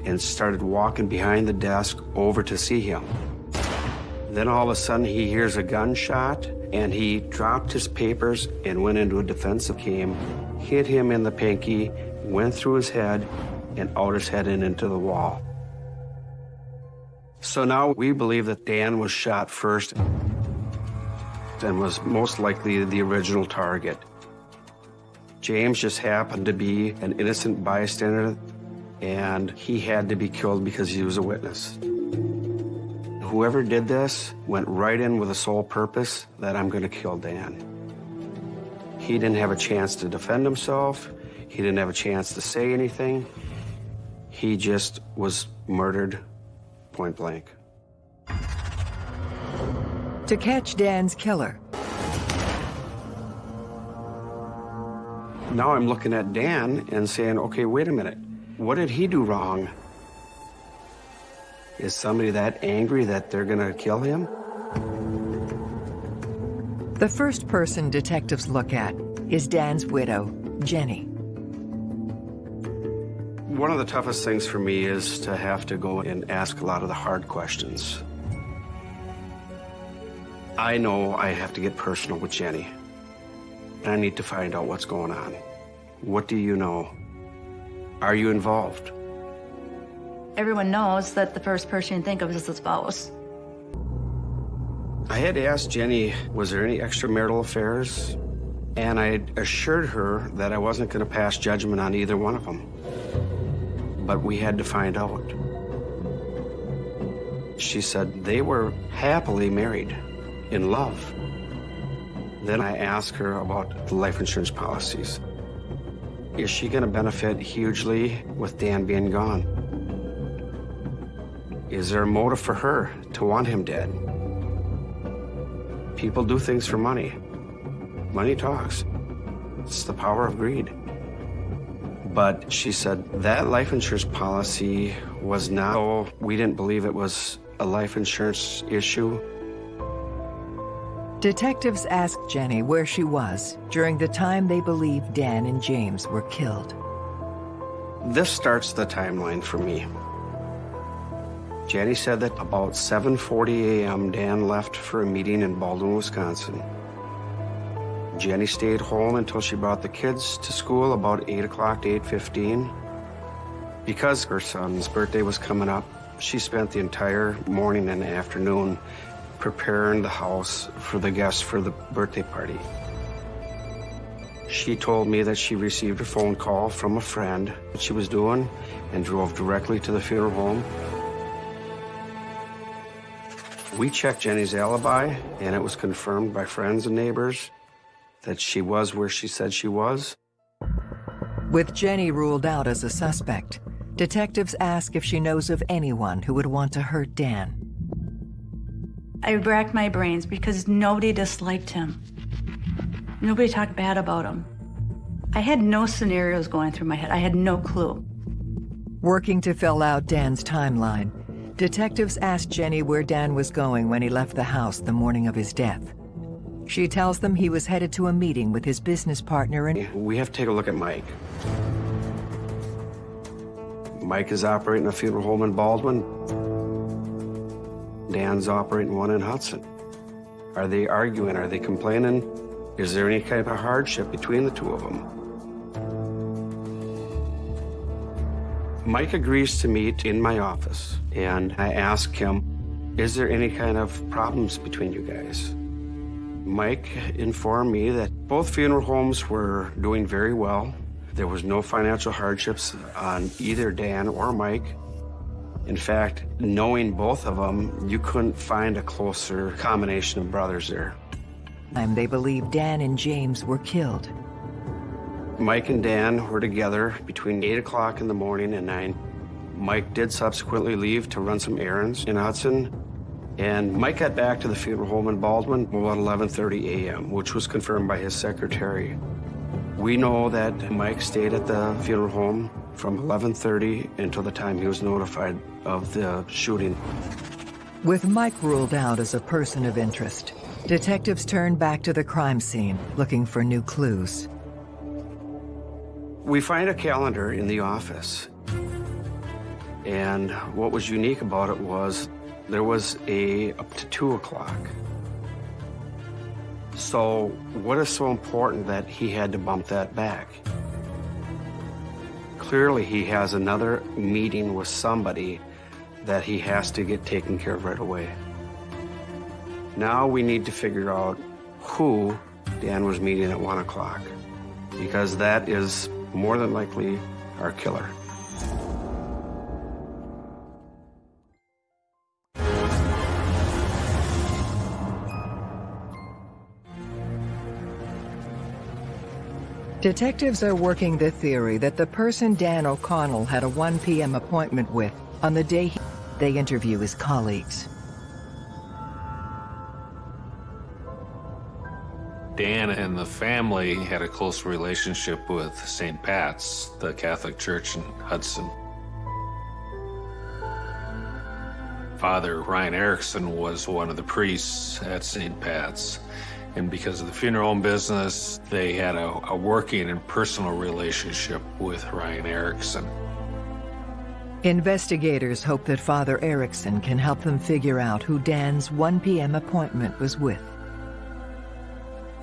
and started walking behind the desk over to see him. Then all of a sudden he hears a gunshot and he dropped his papers and went into a defensive game, hit him in the pinky, went through his head, and out his head and into the wall. So now we believe that Dan was shot first and was most likely the original target. James just happened to be an innocent bystander and he had to be killed because he was a witness. Whoever did this went right in with a sole purpose that I'm going to kill Dan. He didn't have a chance to defend himself. He didn't have a chance to say anything. He just was murdered point blank. To catch Dan's killer, Now I'm looking at Dan and saying, okay, wait a minute. What did he do wrong? Is somebody that angry that they're going to kill him? the first person detectives look at is Dan's widow, Jenny. One of the toughest things for me is to have to go and ask a lot of the hard questions. I know I have to get personal with Jenny. And I need to find out what's going on. What do you know? Are you involved? Everyone knows that the first person you think of is the spouse. I had asked Jenny, was there any extramarital affairs? And I assured her that I wasn't going to pass judgment on either one of them. But we had to find out. She said they were happily married, in love. Then I asked her about the life insurance policies. Is she going to benefit hugely with Dan being gone? Is there a motive for her to want him dead? People do things for money. Money talks. It's the power of greed. But she said that life insurance policy was not, oh, we didn't believe it was a life insurance issue. Detectives ask Jenny where she was during the time they believe Dan and James were killed. This starts the timeline for me. Jenny said that about 7.40 a.m. Dan left for a meeting in Baldwin, Wisconsin. Jenny stayed home until she brought the kids to school about 8 o'clock to 8.15. Because her son's birthday was coming up, she spent the entire morning and afternoon preparing the house for the guests for the birthday party. She told me that she received a phone call from a friend that she was doing and drove directly to the funeral home. We checked Jenny's alibi, and it was confirmed by friends and neighbors that she was where she said she was. With Jenny ruled out as a suspect, detectives ask if she knows of anyone who would want to hurt Dan. I racked my brains because nobody disliked him. Nobody talked bad about him. I had no scenarios going through my head. I had no clue. Working to fill out Dan's timeline, detectives asked Jenny where Dan was going when he left the house the morning of his death. She tells them he was headed to a meeting with his business partner and... We have to take a look at Mike. Mike is operating a funeral home in Baldwin. Dan's operating one in Hudson. Are they arguing? Are they complaining? Is there any kind of hardship between the two of them? Mike agrees to meet in my office, and I ask him, is there any kind of problems between you guys? Mike informed me that both funeral homes were doing very well. There was no financial hardships on either Dan or Mike. In fact, knowing both of them, you couldn't find a closer combination of brothers there. And they believe Dan and James were killed. Mike and Dan were together between 8 o'clock in the morning and 9. Mike did subsequently leave to run some errands in Hudson, and Mike got back to the funeral home in Baldwin about 11.30 a.m., which was confirmed by his secretary. We know that Mike stayed at the funeral home from mm-hmm. 11.30 until the time he was notified of the shooting. With Mike ruled out as a person of interest, detectives turned back to the crime scene, looking for new clues. We find a calendar in the office. And what was unique about it was there was a up to two o'clock. So what is so important that he had to bump that back? Clearly he has another meeting with somebody that he has to get taken care of right away. Now we need to figure out who Dan was meeting at one o'clock because that is more than likely our killer. Detectives are working the theory that the person Dan O'Connell had a 1 p.m. appointment with on the day he, they interview his colleagues. Dan and the family had a close relationship with St. Pat's, the Catholic Church in Hudson. Father Ryan Erickson was one of the priests at St. Pat's. And because of the funeral home business, they had a, a working and personal relationship with Ryan Erickson. Investigators hope that Father Erickson can help them figure out who Dan's 1 p.m. appointment was with.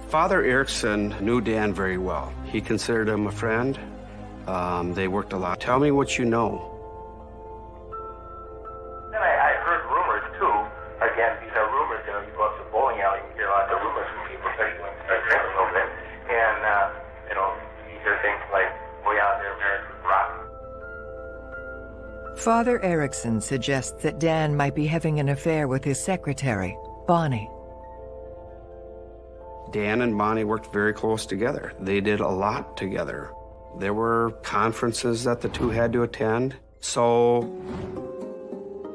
Father Erickson knew Dan very well. He considered him a friend. Um, they worked a lot. Tell me what you know. Father Erickson suggests that Dan might be having an affair with his secretary, Bonnie. Dan and Bonnie worked very close together. They did a lot together. There were conferences that the two had to attend. So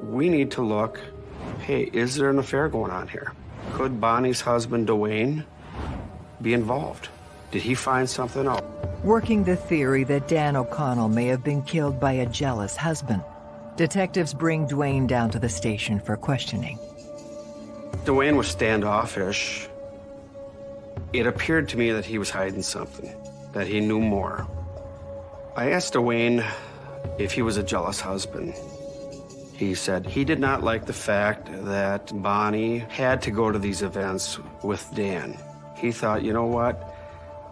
we need to look, hey, is there an affair going on here? Could Bonnie's husband, Dwayne, be involved? Did he find something out? Working the theory that Dan O'Connell may have been killed by a jealous husband, detectives bring Dwayne down to the station for questioning. Dwayne was standoffish. It appeared to me that he was hiding something, that he knew more. I asked Dwayne if he was a jealous husband. He said he did not like the fact that Bonnie had to go to these events with Dan. He thought, you know what?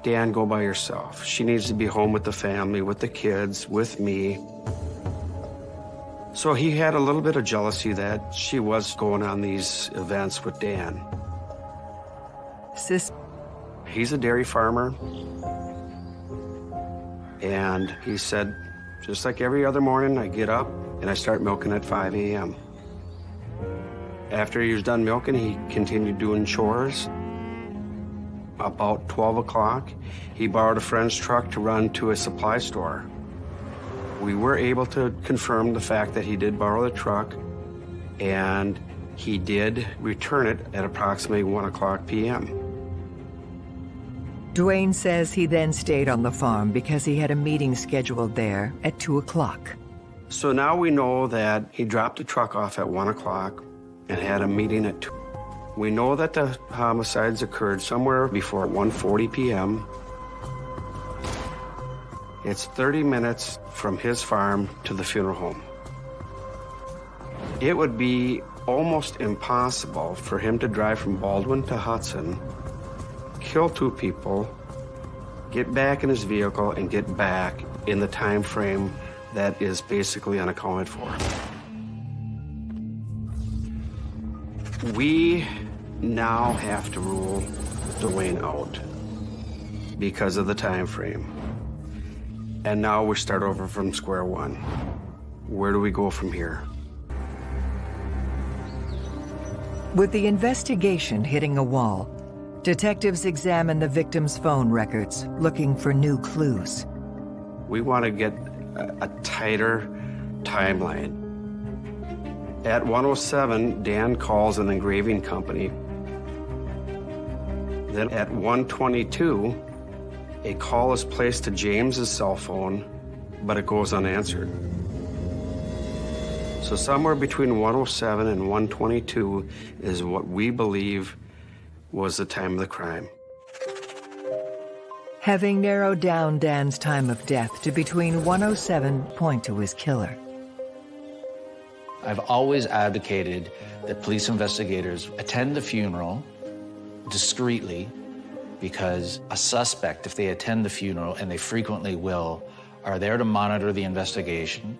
Dan, go by yourself. She needs to be home with the family, with the kids, with me. So he had a little bit of jealousy that she was going on these events with Dan. Sis He's a dairy farmer. And he said, just like every other morning, I get up and I start milking at 5 a.m. After he was done milking, he continued doing chores. About 12 o'clock, he borrowed a friend's truck to run to a supply store. We were able to confirm the fact that he did borrow the truck, and he did return it at approximately 1 o'clock p.m. Dwayne says he then stayed on the farm because he had a meeting scheduled there at 2 o'clock. So now we know that he dropped the truck off at 1 o'clock and had a meeting at 2. We know that the homicides occurred somewhere before 1.40 p.m. It's 30 minutes from his farm to the funeral home. It would be almost impossible for him to drive from Baldwin to Hudson, kill two people, get back in his vehicle, and get back in the time frame that is basically unaccounted for. We now have to rule Dwayne out because of the time frame. And now we start over from square one. Where do we go from here? With the investigation hitting a wall, detectives examine the victim's phone records, looking for new clues. We want to get a, a tighter timeline. At 107, Dan calls an engraving company. Then at 122, a call is placed to James's cell phone, but it goes unanswered. So somewhere between 107 and 122 is what we believe was the time of the crime. Having narrowed down Dan's time of death to between 107 point to his killer. I've always advocated that police investigators attend the funeral discreetly because a suspect, if they attend the funeral, and they frequently will, are there to monitor the investigation.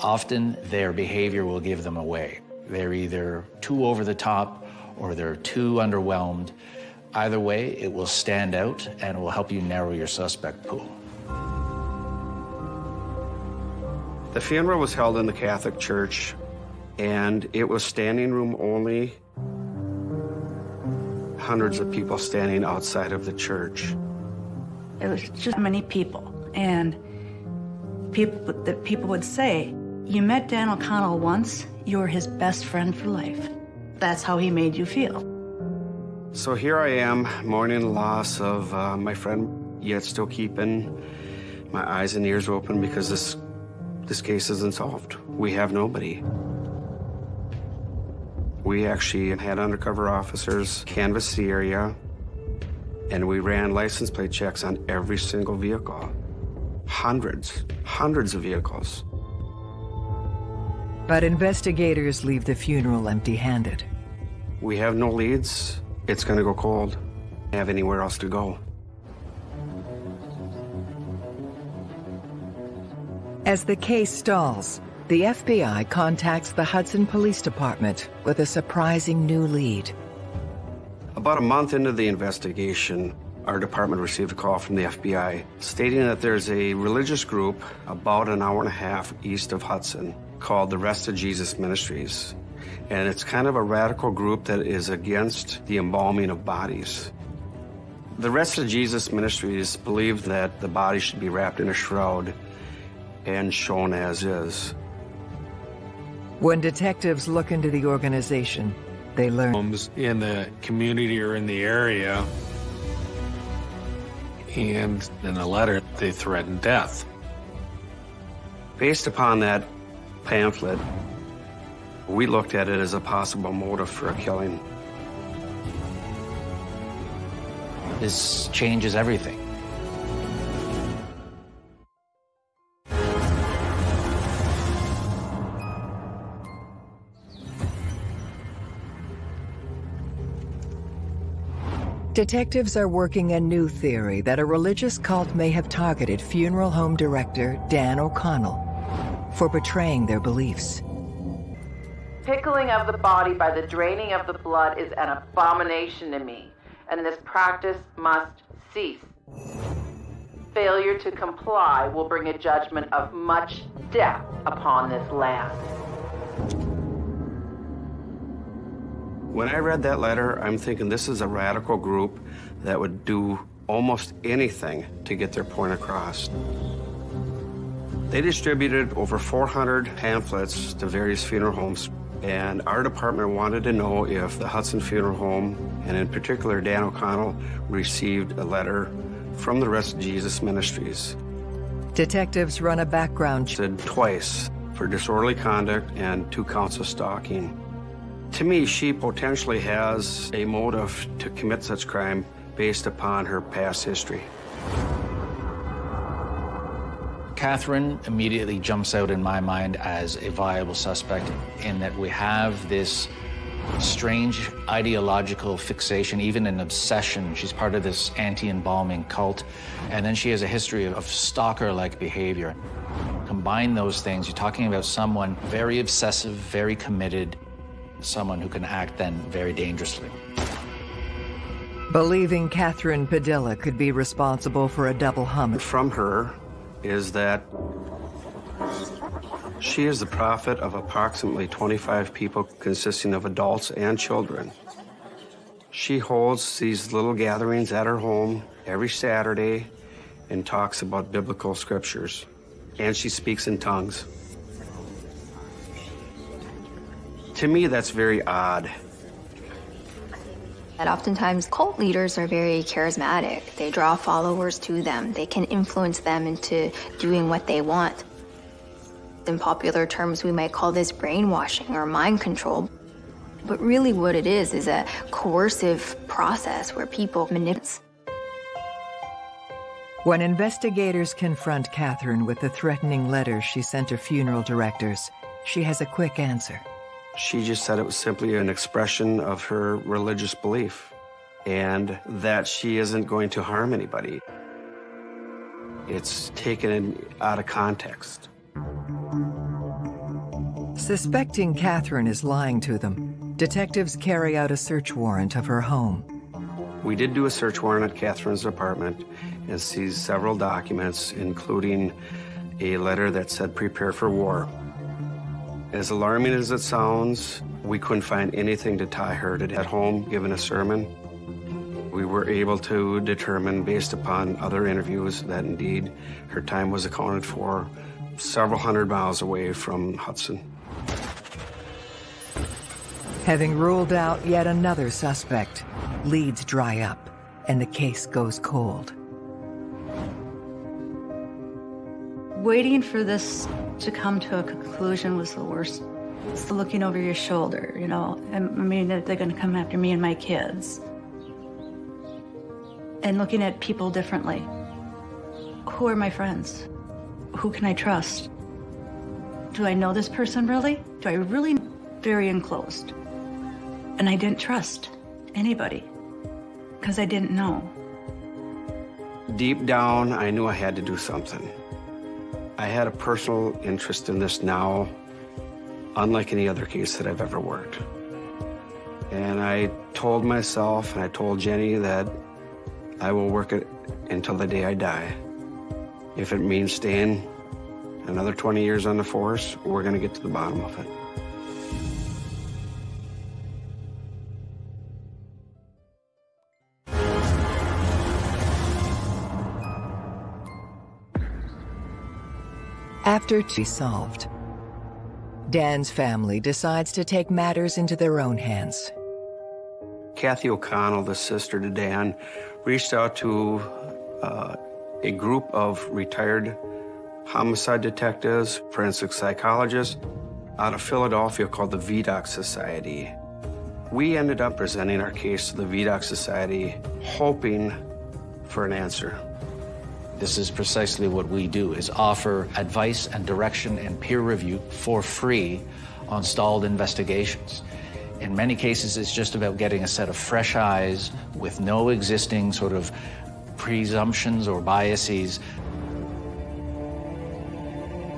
Often their behavior will give them away. They're either too over the top or they're too underwhelmed. Either way, it will stand out and will help you narrow your suspect pool. The funeral was held in the Catholic Church, and it was standing room only. Hundreds of people standing outside of the church. It was just many people, and people that people would say, "You met Dan O'Connell once. You're his best friend for life." That's how he made you feel. So here I am, mourning the loss of uh, my friend, yet still keeping my eyes and ears open because this this case isn't solved. We have nobody. We actually had undercover officers canvass the area, and we ran license plate checks on every single vehicle. Hundreds, hundreds of vehicles. But investigators leave the funeral empty-handed. We have no leads. It's gonna go cold. Have anywhere else to go. As the case stalls, the FBI contacts the Hudson Police Department with a surprising new lead. About a month into the investigation, our department received a call from the FBI stating that there's a religious group about an hour and a half east of Hudson called the Rest of Jesus Ministries. And it's kind of a radical group that is against the embalming of bodies. The Rest of Jesus Ministries believe that the body should be wrapped in a shroud and shown as is. When detectives look into the organization, they learn homes in the community or in the area. And in a letter, they threaten death. Based upon that pamphlet, we looked at it as a possible motive for a killing. This changes everything. Detectives are working a new theory that a religious cult may have targeted funeral home director Dan O'Connell for betraying their beliefs. Pickling of the body by the draining of the blood is an abomination to me, and this practice must cease. Failure to comply will bring a judgment of much death upon this land. When I read that letter, I'm thinking this is a radical group that would do almost anything to get their point across. They distributed over 400 pamphlets to various funeral homes And our department wanted to know if the Hudson Funeral Home, and in particular Dan O'Connell, received a letter from the Rest of Jesus Ministries. Detectives run a background check twice for disorderly conduct and two counts of stalking. To me, she potentially has a motive to commit such crime based upon her past history. Catherine immediately jumps out in my mind as a viable suspect in that we have this strange ideological fixation, even an obsession. She's part of this anti-embalming cult. And then she has a history of stalker-like behavior. Combine those things, you're talking about someone very obsessive, very committed, someone who can act then very dangerously. Believing Catherine Padilla could be responsible for a double homicide. From her, is that she is the prophet of approximately 25 people consisting of adults and children. She holds these little gatherings at her home every Saturday and talks about biblical scriptures. And she speaks in tongues. To me, that's very odd. And oftentimes, cult leaders are very charismatic. They draw followers to them. They can influence them into doing what they want. In popular terms, we might call this brainwashing or mind control. But really what it is is a coercive process where people manipulate. When investigators confront Catherine with the threatening letters she sent her funeral directors, she has a quick answer. She just said it was simply an expression of her religious belief and that she isn't going to harm anybody. It's taken out of context. Suspecting Catherine is lying to them, detectives carry out a search warrant of her home. We did do a search warrant at Catherine's apartment and seized several documents, including a letter that said prepare for war. As alarming as it sounds, we couldn't find anything to tie her to at home given a sermon. We were able to determine, based upon other interviews, that indeed her time was accounted for several hundred miles away from Hudson. Having ruled out yet another suspect, leads dry up and the case goes cold. Waiting for this to come to a conclusion was the worst. It's the looking over your shoulder, you know. I mean, they're going to come after me and my kids. And looking at people differently. Who are my friends? Who can I trust? Do I know this person really? Do I really? Very enclosed. And I didn't trust anybody because I didn't know. Deep down, I knew I had to do something. I had a personal interest in this now, unlike any other case that I've ever worked. And I told myself and I told Jenny that I will work it until the day I die. If it means staying another 20 years on the force, we're to get to the bottom of it. After she solved, Dan's family decides to take matters into their own hands. Kathy O'Connell, the sister to Dan, reached out to uh, a group of retired homicide detectives, forensic psychologists out of Philadelphia called the Vidocq Society. We ended up presenting our case to the Vidocq Society, hoping for an answer. This is precisely what we do, is offer advice and direction and peer review for free on stalled investigations. In many cases, it's just about getting a set of fresh eyes with no existing sort of presumptions or biases.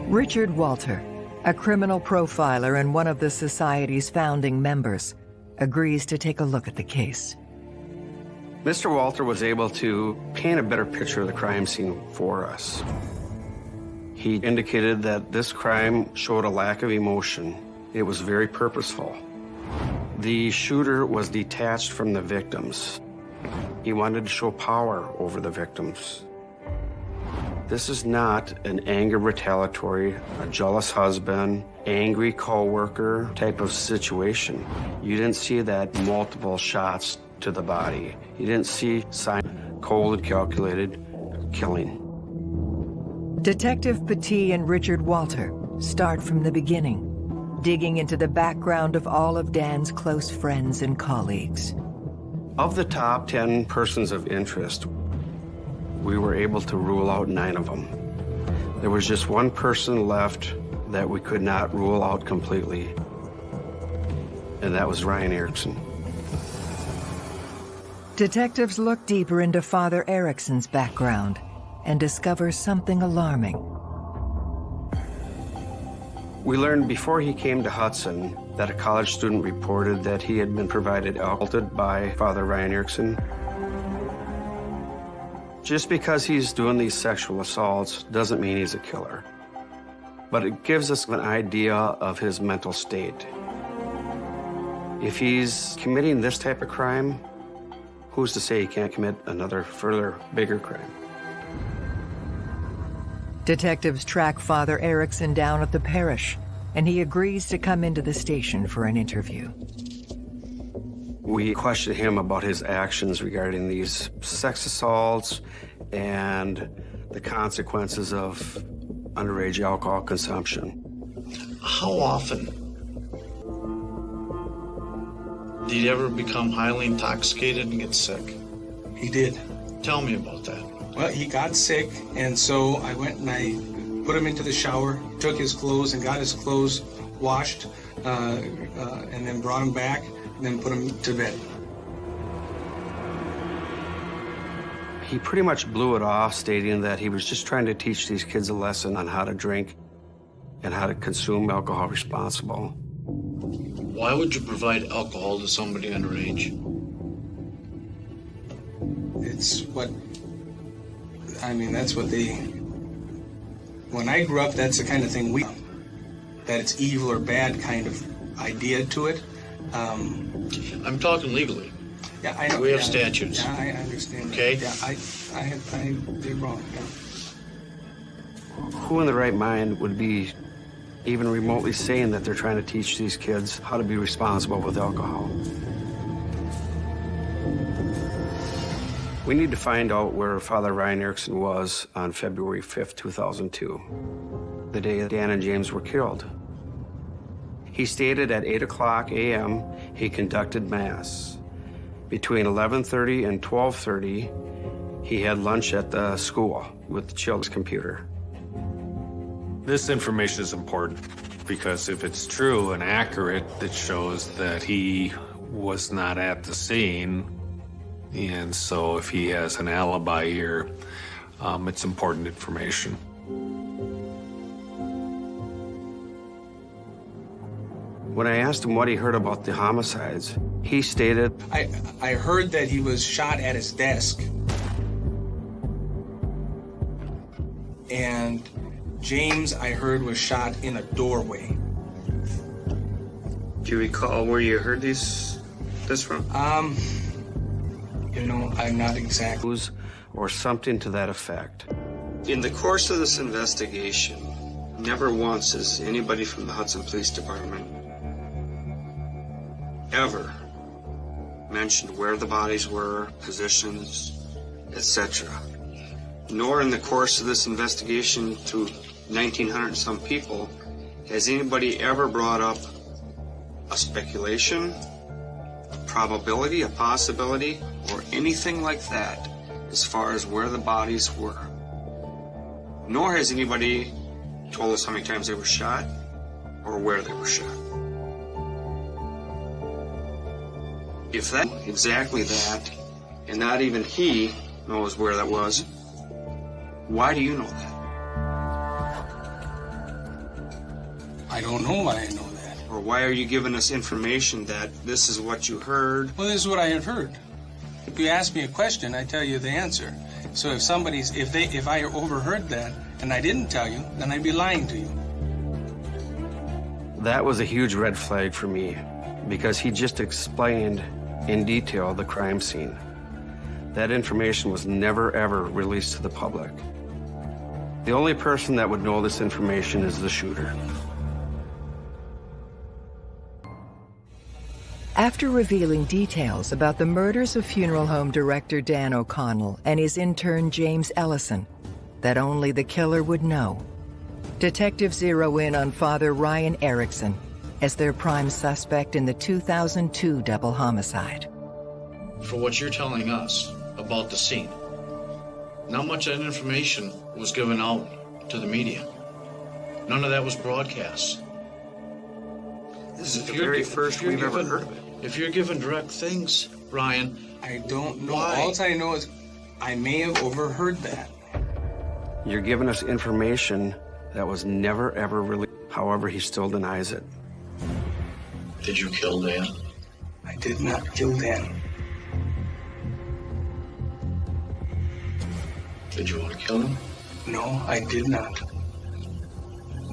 Richard Walter, a criminal profiler and one of the Society's founding members, agrees to take a look at the case. Mr. Walter was able to paint a better picture of the crime scene for us. He indicated that this crime showed a lack of emotion. It was very purposeful. The shooter was detached from the victims. He wanted to show power over the victims. This is not an anger retaliatory, a jealous husband, angry coworker type of situation. You didn't see that multiple shots to the body. He didn't see sign cold and calculated killing. Detective Petit and Richard Walter start from the beginning, digging into the background of all of Dan's close friends and colleagues. Of the top 10 persons of interest, we were able to rule out nine of them. There was just one person left that we could not rule out completely, and that was Ryan Erickson. Detectives look deeper into Father Erickson's background and discover something alarming. We learned before he came to Hudson that a college student reported that he had been provided alcohol by Father Ryan Erickson. Just because he's doing these sexual assaults doesn't mean he's a killer. But it gives us an idea of his mental state. If he's committing this type of crime, who's to say he can't commit another further bigger crime? Detectives track Father Erickson down at the parish, and he agrees to come into the station for an interview. We question him about his actions regarding these sex assaults and the consequences of underage alcohol consumption. How often did he ever become highly intoxicated and get sick? He did. Tell me about that. Well, he got sick, and so I went and I put him into the shower, took his clothes, and got his clothes washed, uh, uh, and then brought him back, and then put him to bed. He pretty much blew it off, stating that he was just trying to teach these kids a lesson on how to drink and how to consume alcohol responsible. Why would you provide alcohol to somebody underage? It's what, I mean, that's what they, when I grew up, that's the kind of thing we, that it's evil or bad kind of idea to it. Um, I'm talking legally. Yeah, I know. We have yeah, statutes. Yeah, I understand. that. Okay. Yeah, I, I have, I did wrong. Yeah. Who in the right mind would be even remotely saying that they're trying to teach these kids how to be responsible with alcohol? We need to find out where Father Ryan Erickson was on February 5th, 2002, the day Dan and James were killed. He stated at 8 o'clock a.m. he conducted Mass. Between 11.30 and 12.30, he had lunch at the school with the children's computer. This information is important because if it's true and accurate, it shows that he was not at the scene. And so if he has an alibi here, um, it's important information. When I asked him what he heard about the homicides, he stated, I, I heard that he was shot at his desk. And James, I heard, was shot in a doorway. Do you recall where you heard these, this from? Um, you know, I'm not exactly. Or something to that effect. In the course of this investigation, never once has anybody from the Hudson Police Department ever mentioned where the bodies were, positions, etc. Nor in the course of this investigation to 1,900 and some people has anybody ever brought up a speculation, a probability, a possibility, or anything like that as far as where the bodies were. Nor has anybody told us how many times they were shot or where they were shot. If that, exactly that, and not even he knows where that was, why do you know that? I don't know why I know that. Or why are you giving us information that this is what you heard? Well, this is what I had heard. If you ask me a question, I tell you the answer. So if somebody's, if they, if I overheard that and I didn't tell you, then I'd be lying to you. That was a huge red flag for me because he just explained in detail the crime scene. That information was never ever released to the public. The only person that would know this information is the shooter. After revealing details about the murders of funeral home director Dan O'Connell and his intern James Ellison that only the killer would know, detectives zero in on Father Ryan Erickson as their prime suspect in the 2002 double homicide. For what you're telling us about the scene, not much of that information was given out to the media. None of that was broadcast. This is If the very first we've ever given- heard of it. If you're given direct things, Ryan, I don't know. Why? All I know is I may have overheard that. You're giving us information that was never ever released. However, he still denies it. did you kill Dan? I did not kill Dan. Did you want to kill him? No, I did not.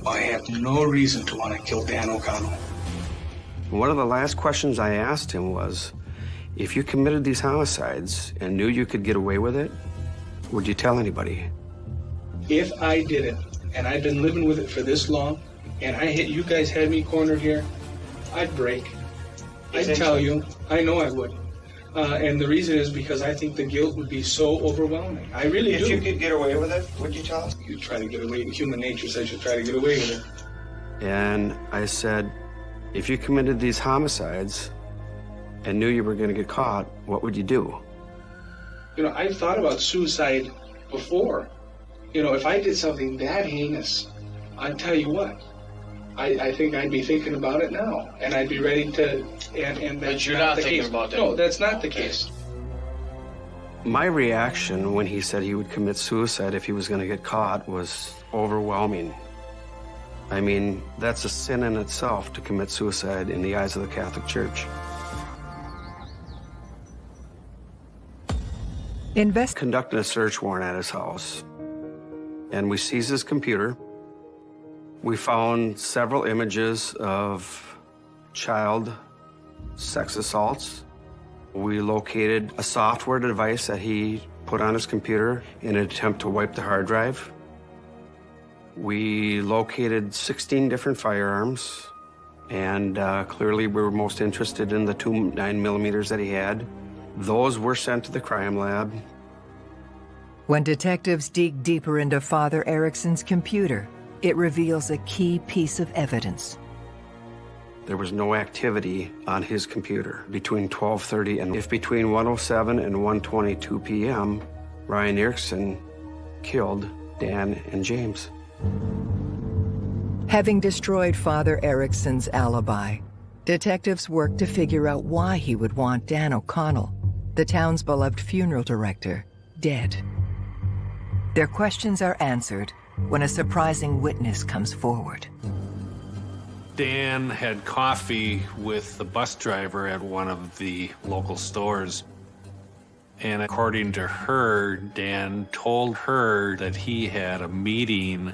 I have no reason to want to kill Dan O'Connell. One of the last questions I asked him was, if you committed these homicides and knew you could get away with it, would you tell anybody? If I did it, and I've been living with it for this long, and I hit you guys had me cornered here, I'd break. I'd tell you. I know I would. Uh, and the reason is because I think the guilt would be so overwhelming. I really If do. If you could get away with it, would you tell us? You try to get away. Human nature says you try to get away with it. And I said, if you committed these homicides and knew you were going to get caught, what would you do? You know, I've thought about suicide before. You know, if I did something that heinous, I'd tell you what. I, I think I'd be thinking about it now, and I'd be ready to. And, and that's But you're not the thinking case. about that. No, that's not the case. My reaction when he said he would commit suicide if he was going to get caught was overwhelming. I mean, that's a sin in itself to commit suicide in the eyes of the Catholic Church. Invest conducting a search warrant at his house, and we seized his computer. We found several images of child sex assaults. We located a software device that he put on his computer in an attempt to wipe the hard drive. We located 16 different firearms, and uh, clearly we were most interested in the two 9 millimeters that he had. Those were sent to the crime lab. When detectives dig deeper into Father Erickson's computer, it reveals a key piece of evidence. There was no activity on his computer between 12:30 and if between 1.07 and 1.22 p.m. Ryan Erickson killed Dan and James. Having destroyed Father Erickson's alibi, detectives worked to figure out why he would want Dan O'Connell, the town's beloved funeral director, dead. Their questions are answered when a surprising witness comes forward. Dan had coffee with the bus driver at one of the local stores. And according to her, Dan told her that he had a meeting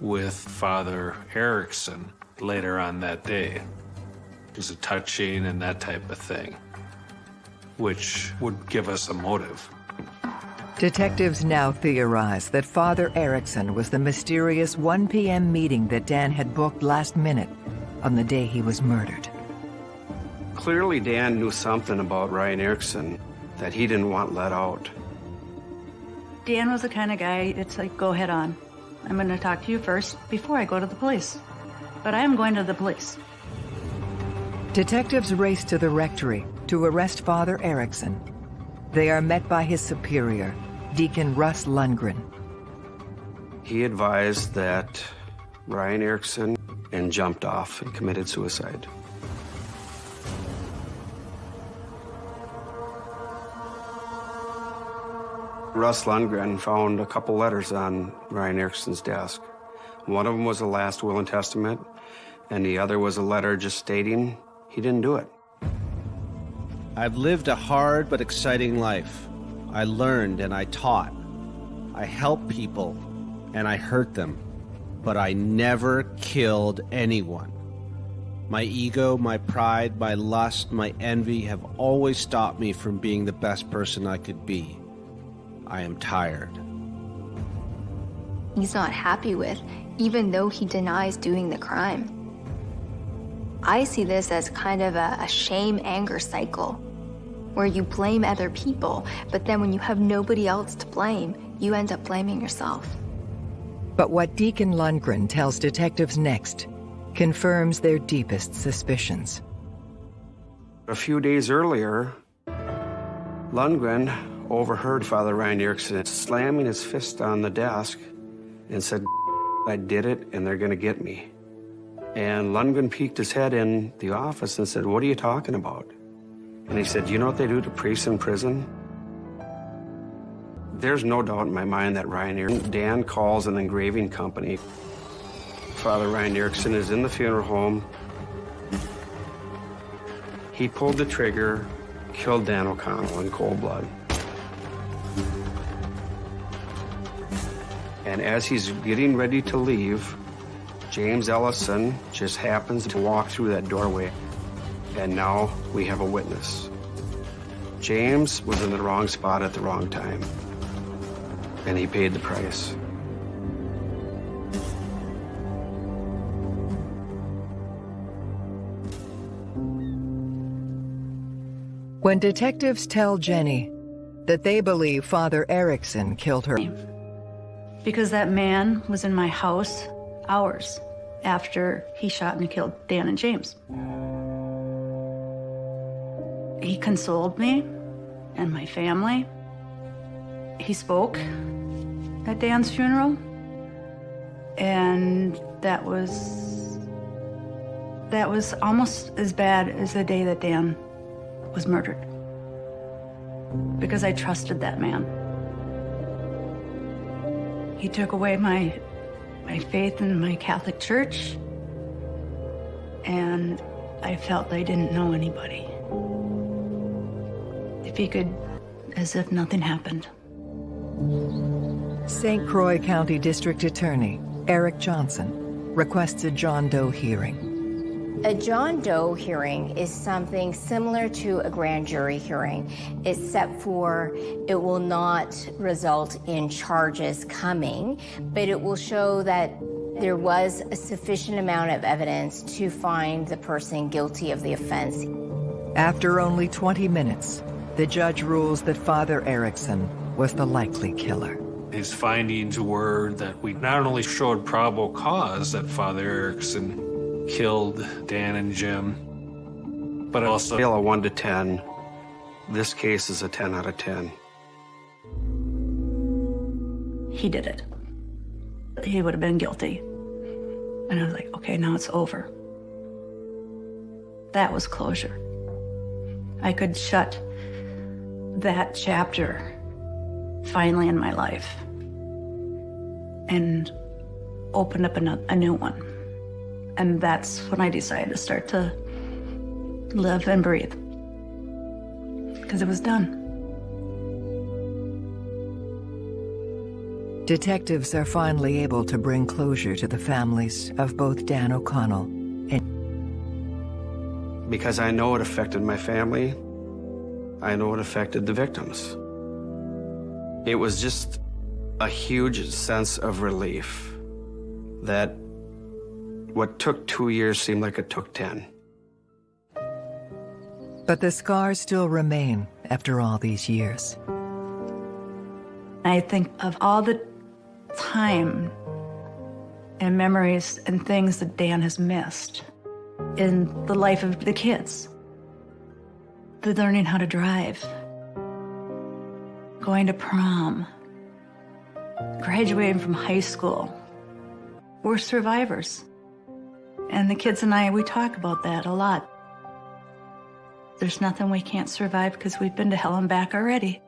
with Father Erickson later on that day. It was a touching and that type of thing, which would give us a motive. Detectives now theorize that Father Erickson was the mysterious 1 p.m. meeting that Dan had booked last minute on the day he was murdered. Clearly, Dan knew something about Ryan Erickson that he didn't want let out. Dan was the kind of guy, it's like, go head on. I'm going to talk to you first before I go to the police. But I am going to the police. Detectives race to the rectory to arrest Father Erickson. They are met by his superior, Deacon Russ Lundgren. He advised that Ryan Erickson and jumped off and committed suicide. Russ Lundgren found a couple letters on Ryan Erickson's desk. One of them was a last will and testament, and the other was a letter just stating he didn't do it. I've lived a hard but exciting life. I learned and I taught. I helped people and I hurt them, but I never killed anyone. My ego, my pride, my lust, my envy have always stopped me from being the best person I could be. I am tired. he's not happy with, even though he denies doing the crime. I see this as kind of a, a shame anger cycle where you blame other people, but then when you have nobody else to blame, you end up blaming yourself. But what Deacon Lundgren tells detectives next confirms their deepest suspicions. A few days earlier, Lundgren overheard Father Ryan Erickson slamming his fist on the desk and said, I did it and they're gonna get me. And Lundgren peeked his head in the office and said, what are you talking about? And he said, you know what they do to priests in prison? There's no doubt in my mind that Ryan Erickson, Dan calls an engraving company. Father Ryan Erickson is in the funeral home. He pulled the trigger, killed Dan O'Connell in cold blood. And as he's getting ready to leave, James Ellison just happens to walk through that doorway. And now we have a witness. James was in the wrong spot at the wrong time. And he paid the price. When detectives tell Jenny that they believe Father Erickson killed her. Because that man was in my house hours after he shot and killed Dan and James. He consoled me and my family. He spoke at Dan's funeral, and that was that was almost as bad as the day that Dan was murdered because I trusted that man. He took away my my faith in my Catholic Church, and I felt I didn't know anybody. If he could, as if nothing happened. St. Croix County District Attorney Eric Johnson requests a John Doe hearing. A John Doe hearing is something similar to a grand jury hearing, except for it will not result in charges coming, but it will show that there was a sufficient amount of evidence to find the person guilty of the offense. After only 20 minutes, the judge rules that Father Erickson was the likely killer. His findings were that we not only showed probable cause that Father Erickson killed Dan and Jim, but also... Scale of 1 to 10, this case is a 10 out of 10. He did it. He would have been guilty. And I was like, okay, now it's over. That was closure. I could shut that chapter finally in my life and open up a, a new one. And that's when I decided to start to live and breathe. Because it was done. Detectives are finally able to bring closure to the families of both Dan O'Connell and... Because I know it affected my family, I know it affected the victims. It was just a huge sense of relief that what took two years seemed like it took ten. But the scars still remain after all these years. I think of all the time and memories and things that Dan has missed in the life of the kids. The learning how to drive, going to prom, graduating from high school. We're survivors. And the kids and I, we talk about that a lot. There's nothing we can't survive because we've been to hell and back already.